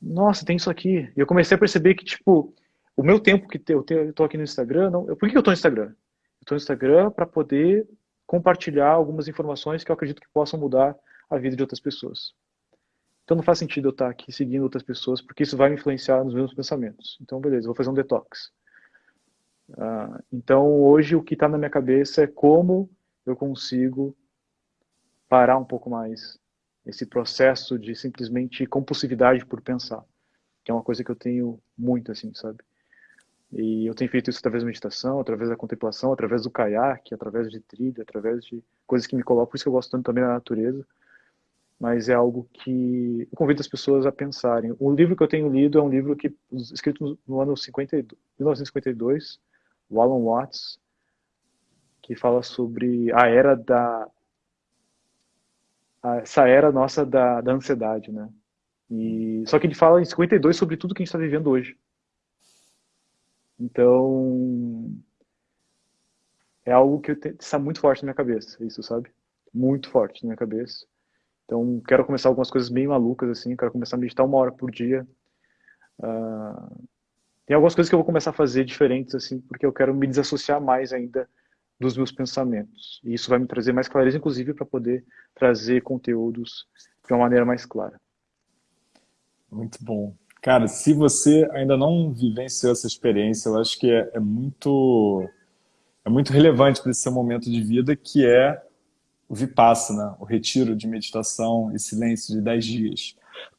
Nossa, tem isso aqui. E eu comecei a perceber que, tipo, o meu tempo que eu estou aqui no Instagram, não, por que eu estou no Instagram? Eu estou no Instagram para poder compartilhar algumas informações que eu acredito que possam mudar a vida de outras pessoas. Então não faz sentido eu estar aqui seguindo outras pessoas, porque isso vai me influenciar nos meus pensamentos. Então, beleza, vou fazer um detox. Uh, então, hoje o que está na minha cabeça é como eu consigo parar um pouco mais esse processo de simplesmente compulsividade por pensar. que é uma coisa que eu tenho muito, assim, sabe? E eu tenho feito isso através da meditação, através da contemplação, através do caiaque, através de trilha, através de coisas que me colocam. Por isso que eu gosto tanto também da natureza. Mas é algo que eu convido as pessoas a pensarem. O livro que eu tenho lido é um livro que escrito no ano 52, 1952, o Alan Watts, que fala sobre a era da essa era nossa da, da ansiedade, né? E só que ele fala em 52 sobre tudo que a gente está vivendo hoje. Então, é algo que está muito forte na minha cabeça, isso, sabe? Muito forte na minha cabeça. Então, quero começar algumas coisas bem malucas, assim, quero começar a meditar uma hora por dia. Uh, tem algumas coisas que eu vou começar a fazer diferentes, assim, porque eu quero me desassociar mais ainda dos meus pensamentos. E isso vai me trazer mais clareza, inclusive, para poder trazer conteúdos de uma maneira mais clara. Muito bom. Cara, se você ainda não vivenciou essa experiência, eu acho que é, é muito é muito relevante para esse seu momento de vida, que é o Vipassana, o retiro de meditação e silêncio de 10 dias.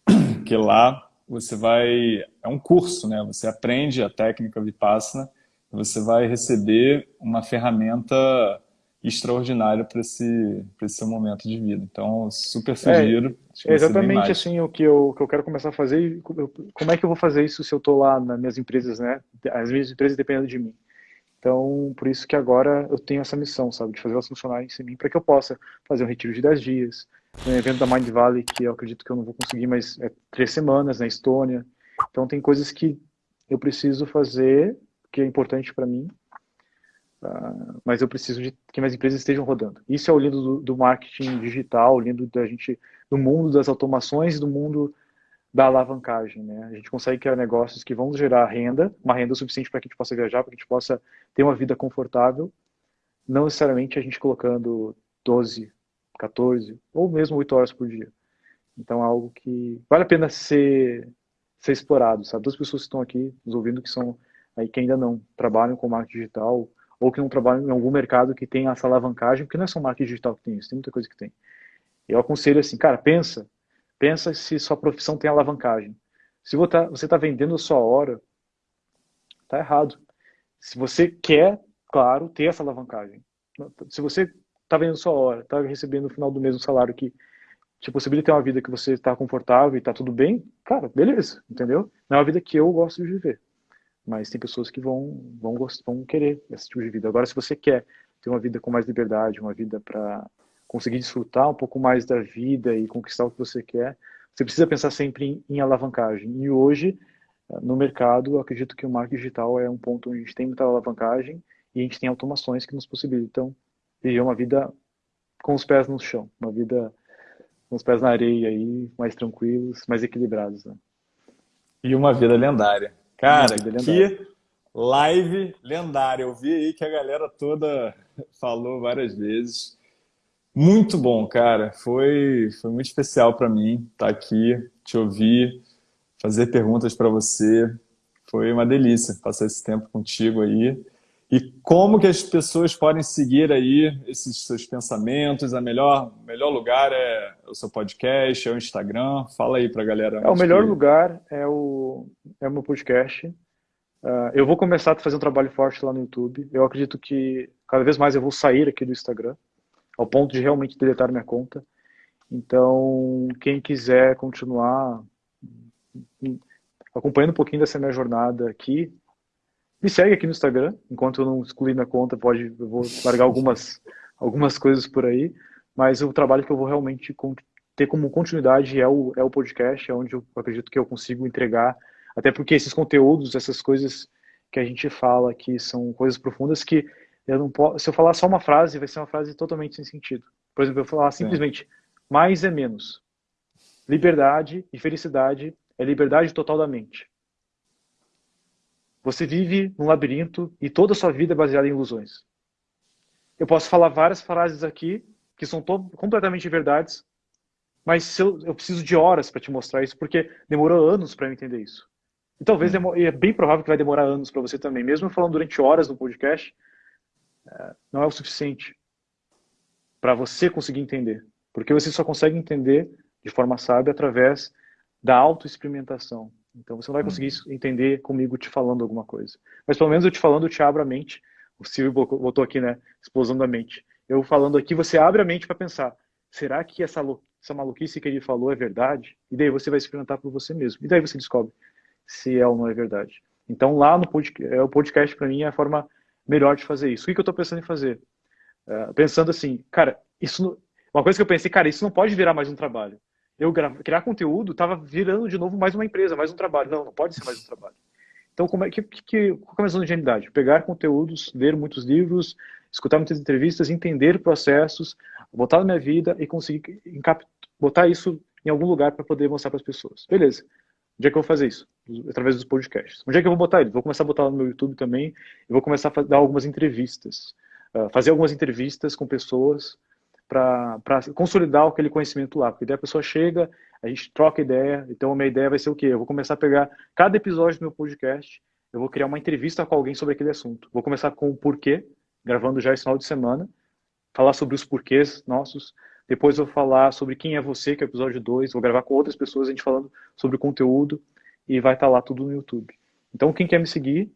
Que lá você vai... É um curso, né? Você aprende a técnica Vipassana, você vai receber uma ferramenta extraordinário para esse, esse seu momento de vida. Então, super sugiro. É, é exatamente assim o que eu, que eu quero começar a fazer. Como é que eu vou fazer isso se eu estou lá nas minhas empresas, né? As minhas empresas dependendo de mim. Então, por isso que agora eu tenho essa missão, sabe? De fazer elas funcionarem em mim, para que eu possa fazer um retiro de 10 dias, um evento da Mind Valley, que eu acredito que eu não vou conseguir, mas é três semanas na Estônia. Então, tem coisas que eu preciso fazer, que é importante para mim, Uh, mas eu preciso de que minhas empresas estejam rodando. Isso é o lindo do, do, marketing digital, o lindo da gente, do mundo das automações, do mundo da alavancagem. Né? A gente consegue criar negócios que vão gerar renda, uma renda suficiente para que a gente possa viajar, para que a gente possa ter uma vida confortável, não necessariamente a gente colocando 12, 14 ou mesmo 8 horas por dia. Então é algo que vale a pena ser, ser explorado, sabe? Duas pessoas que estão aqui nos ouvindo que são aí que ainda não trabalham com marketing digital, ou que não trabalham em algum mercado que tem essa alavancagem, porque não é só marketing digital que tem isso, tem muita coisa que tem. Eu aconselho assim, cara, pensa, pensa se sua profissão tem alavancagem. Se você está vendendo a sua hora, tá errado. Se você quer, claro, ter essa alavancagem. Se você está vendendo sua hora, está recebendo no final do mês um salário que te possibilita ter uma vida que você está confortável e está tudo bem, cara, beleza, entendeu? Não é uma vida que eu gosto de viver mas tem pessoas que vão, vão, vão querer esse tipo de vida. Agora, se você quer ter uma vida com mais liberdade, uma vida para conseguir desfrutar um pouco mais da vida e conquistar o que você quer, você precisa pensar sempre em, em alavancagem. E hoje, eh, no mercado, acredito que o marketing digital é um ponto onde a gente tem muita alavancagem e a gente tem automações que nos possibilitam viver uma vida com os pés no chão, uma vida com os pés na areia aí, mais tranquilos, mais equilibrados. Né? E uma vida lendária. Cara, que live lendária. Eu vi aí que a galera toda falou várias vezes. Muito bom, cara. Foi, foi muito especial para mim estar tá aqui, te ouvir, fazer perguntas para você. Foi uma delícia passar esse tempo contigo aí. E como que as pessoas podem seguir aí esses seus pensamentos? A melhor, melhor lugar é o seu podcast, é o Instagram? Fala aí para a galera. É, o melhor que... lugar é o, é o meu podcast. Uh, eu vou começar a fazer um trabalho forte lá no YouTube. Eu acredito que cada vez mais eu vou sair aqui do Instagram, ao ponto de realmente deletar minha conta. Então, quem quiser continuar acompanhando um pouquinho dessa minha jornada aqui, me segue aqui no Instagram, enquanto eu não excluir minha conta, pode, eu vou largar algumas, algumas coisas por aí, mas o trabalho que eu vou realmente ter como continuidade é o, é o podcast, é onde eu acredito que eu consigo entregar, até porque esses conteúdos, essas coisas que a gente fala aqui são coisas profundas que eu não posso, se eu falar só uma frase, vai ser uma frase totalmente sem sentido. Por exemplo, eu falar simplesmente, mais é menos. Liberdade e felicidade é liberdade total da mente. Você vive num labirinto e toda a sua vida é baseada em ilusões. Eu posso falar várias frases aqui que são completamente verdades, mas eu, eu, preciso de horas para te mostrar isso, porque demorou anos para eu entender isso. E talvez hum. e é bem provável que vai demorar anos para você também. Mesmo falando durante horas no podcast, não é o suficiente para você conseguir entender. Porque você só consegue entender de forma sábia através da autoexperimentação. Então você não vai conseguir uhum. entender comigo te falando alguma coisa. Mas pelo menos eu te falando, eu te abro a mente. O Silvio botou aqui, né? Explosão da mente. Eu falando aqui, você abre a mente para pensar: será que essa, essa maluquice que ele falou é verdade? E daí você vai experimentar por você mesmo. E daí você descobre se é ou não é verdade. Então lá no podcast, é, o podcast para mim é a forma melhor de fazer isso. O que, que eu estou pensando em fazer? Uh, pensando assim, cara, isso não... uma coisa que eu pensei, cara, isso não pode virar mais um trabalho. Eu criar conteúdo estava virando de novo mais uma empresa, mais um trabalho. Não, não pode ser mais um trabalho. Então, como é que, que qual é a minha ingenuidade? Pegar conteúdos, ler muitos livros, escutar muitas entrevistas, entender processos, botar na minha vida e conseguir botar isso em algum lugar para poder mostrar para as pessoas. Beleza. Onde é que eu vou fazer isso? Através dos podcasts. Onde é que eu vou botar ele? Vou começar a botar no meu YouTube também. E vou começar a dar algumas entrevistas. Uh, fazer algumas entrevistas com pessoas para consolidar aquele conhecimento lá. Porque daí a pessoa chega, a gente troca ideia. Então a minha ideia vai ser o quê? Eu vou começar a pegar cada episódio do meu podcast, eu vou criar uma entrevista com alguém sobre aquele assunto. Vou começar com o porquê, gravando já esse final de semana. Falar sobre os porquês nossos. Depois eu vou falar sobre quem é você, que é o episódio 2. Vou gravar com outras pessoas, a gente falando sobre o conteúdo. E vai estar tá lá tudo no YouTube. Então, quem quer me seguir,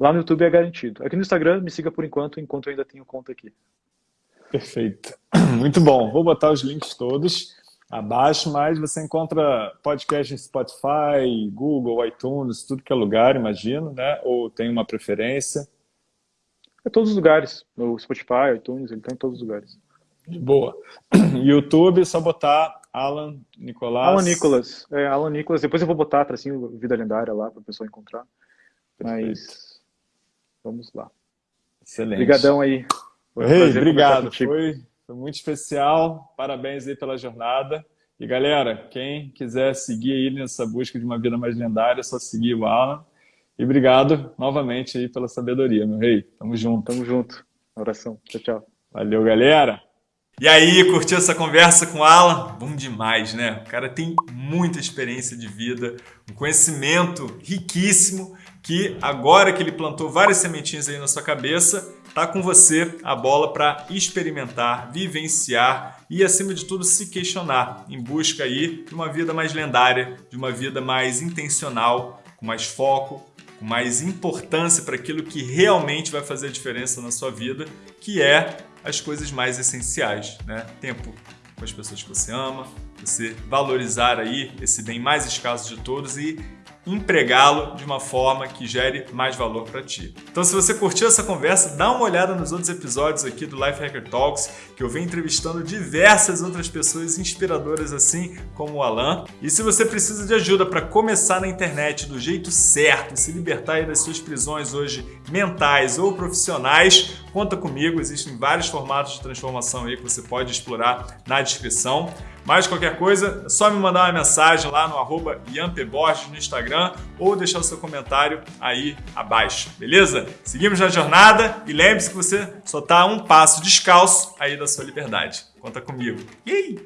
lá no YouTube é garantido. Aqui no Instagram, me siga por enquanto, enquanto eu ainda tenho conta aqui. Perfeito. Muito bom. Vou botar os links todos abaixo, mas você encontra podcast em Spotify, Google, iTunes, tudo que é lugar, imagino, né? Ou tem uma preferência? É todos os lugares. No Spotify, iTunes, ele está em todos os lugares. De boa. YouTube, é só botar Alan Nicolas. Alan Nicolas. É, Alan Nicolas. Depois eu vou botar tracinho Vida Lendária lá para a pessoa encontrar. Perfeito. Mas vamos lá. Excelente. Obrigadão aí. Ei, obrigado. Foi, foi muito especial. Parabéns aí pela jornada. E galera, quem quiser seguir aí nessa busca de uma vida mais lendária, é só seguir o Alan. E obrigado novamente aí pela sabedoria, meu rei. Tamo junto. Tamo junto. Oração. Tchau, tchau. Valeu, galera. E aí, curtiu essa conversa com o Alan? Bom demais, né? O cara tem muita experiência de vida, um conhecimento riquíssimo que agora que ele plantou várias sementinhas aí na sua cabeça, tá com você a bola para experimentar, vivenciar e acima de tudo se questionar em busca aí de uma vida mais lendária, de uma vida mais intencional, com mais foco, com mais importância para aquilo que realmente vai fazer a diferença na sua vida, que é as coisas mais essenciais, né? Tempo com as pessoas que você ama, você valorizar aí esse bem mais escasso de todos e empregá-lo de uma forma que gere mais valor para ti. Então, se você curtiu essa conversa, dá uma olhada nos outros episódios aqui do Life Hacker Talks, que eu venho entrevistando diversas outras pessoas inspiradoras assim como o Alan. E se você precisa de ajuda para começar na internet do jeito certo e se libertar das suas prisões hoje mentais ou profissionais, conta comigo, existem vários formatos de transformação aí que você pode explorar na descrição. Mais qualquer coisa, é só me mandar uma mensagem lá no arroba no Instagram ou deixar o seu comentário aí abaixo, beleza? Seguimos na jornada e lembre-se que você só está um passo descalço aí da sua liberdade. Conta comigo. Yay!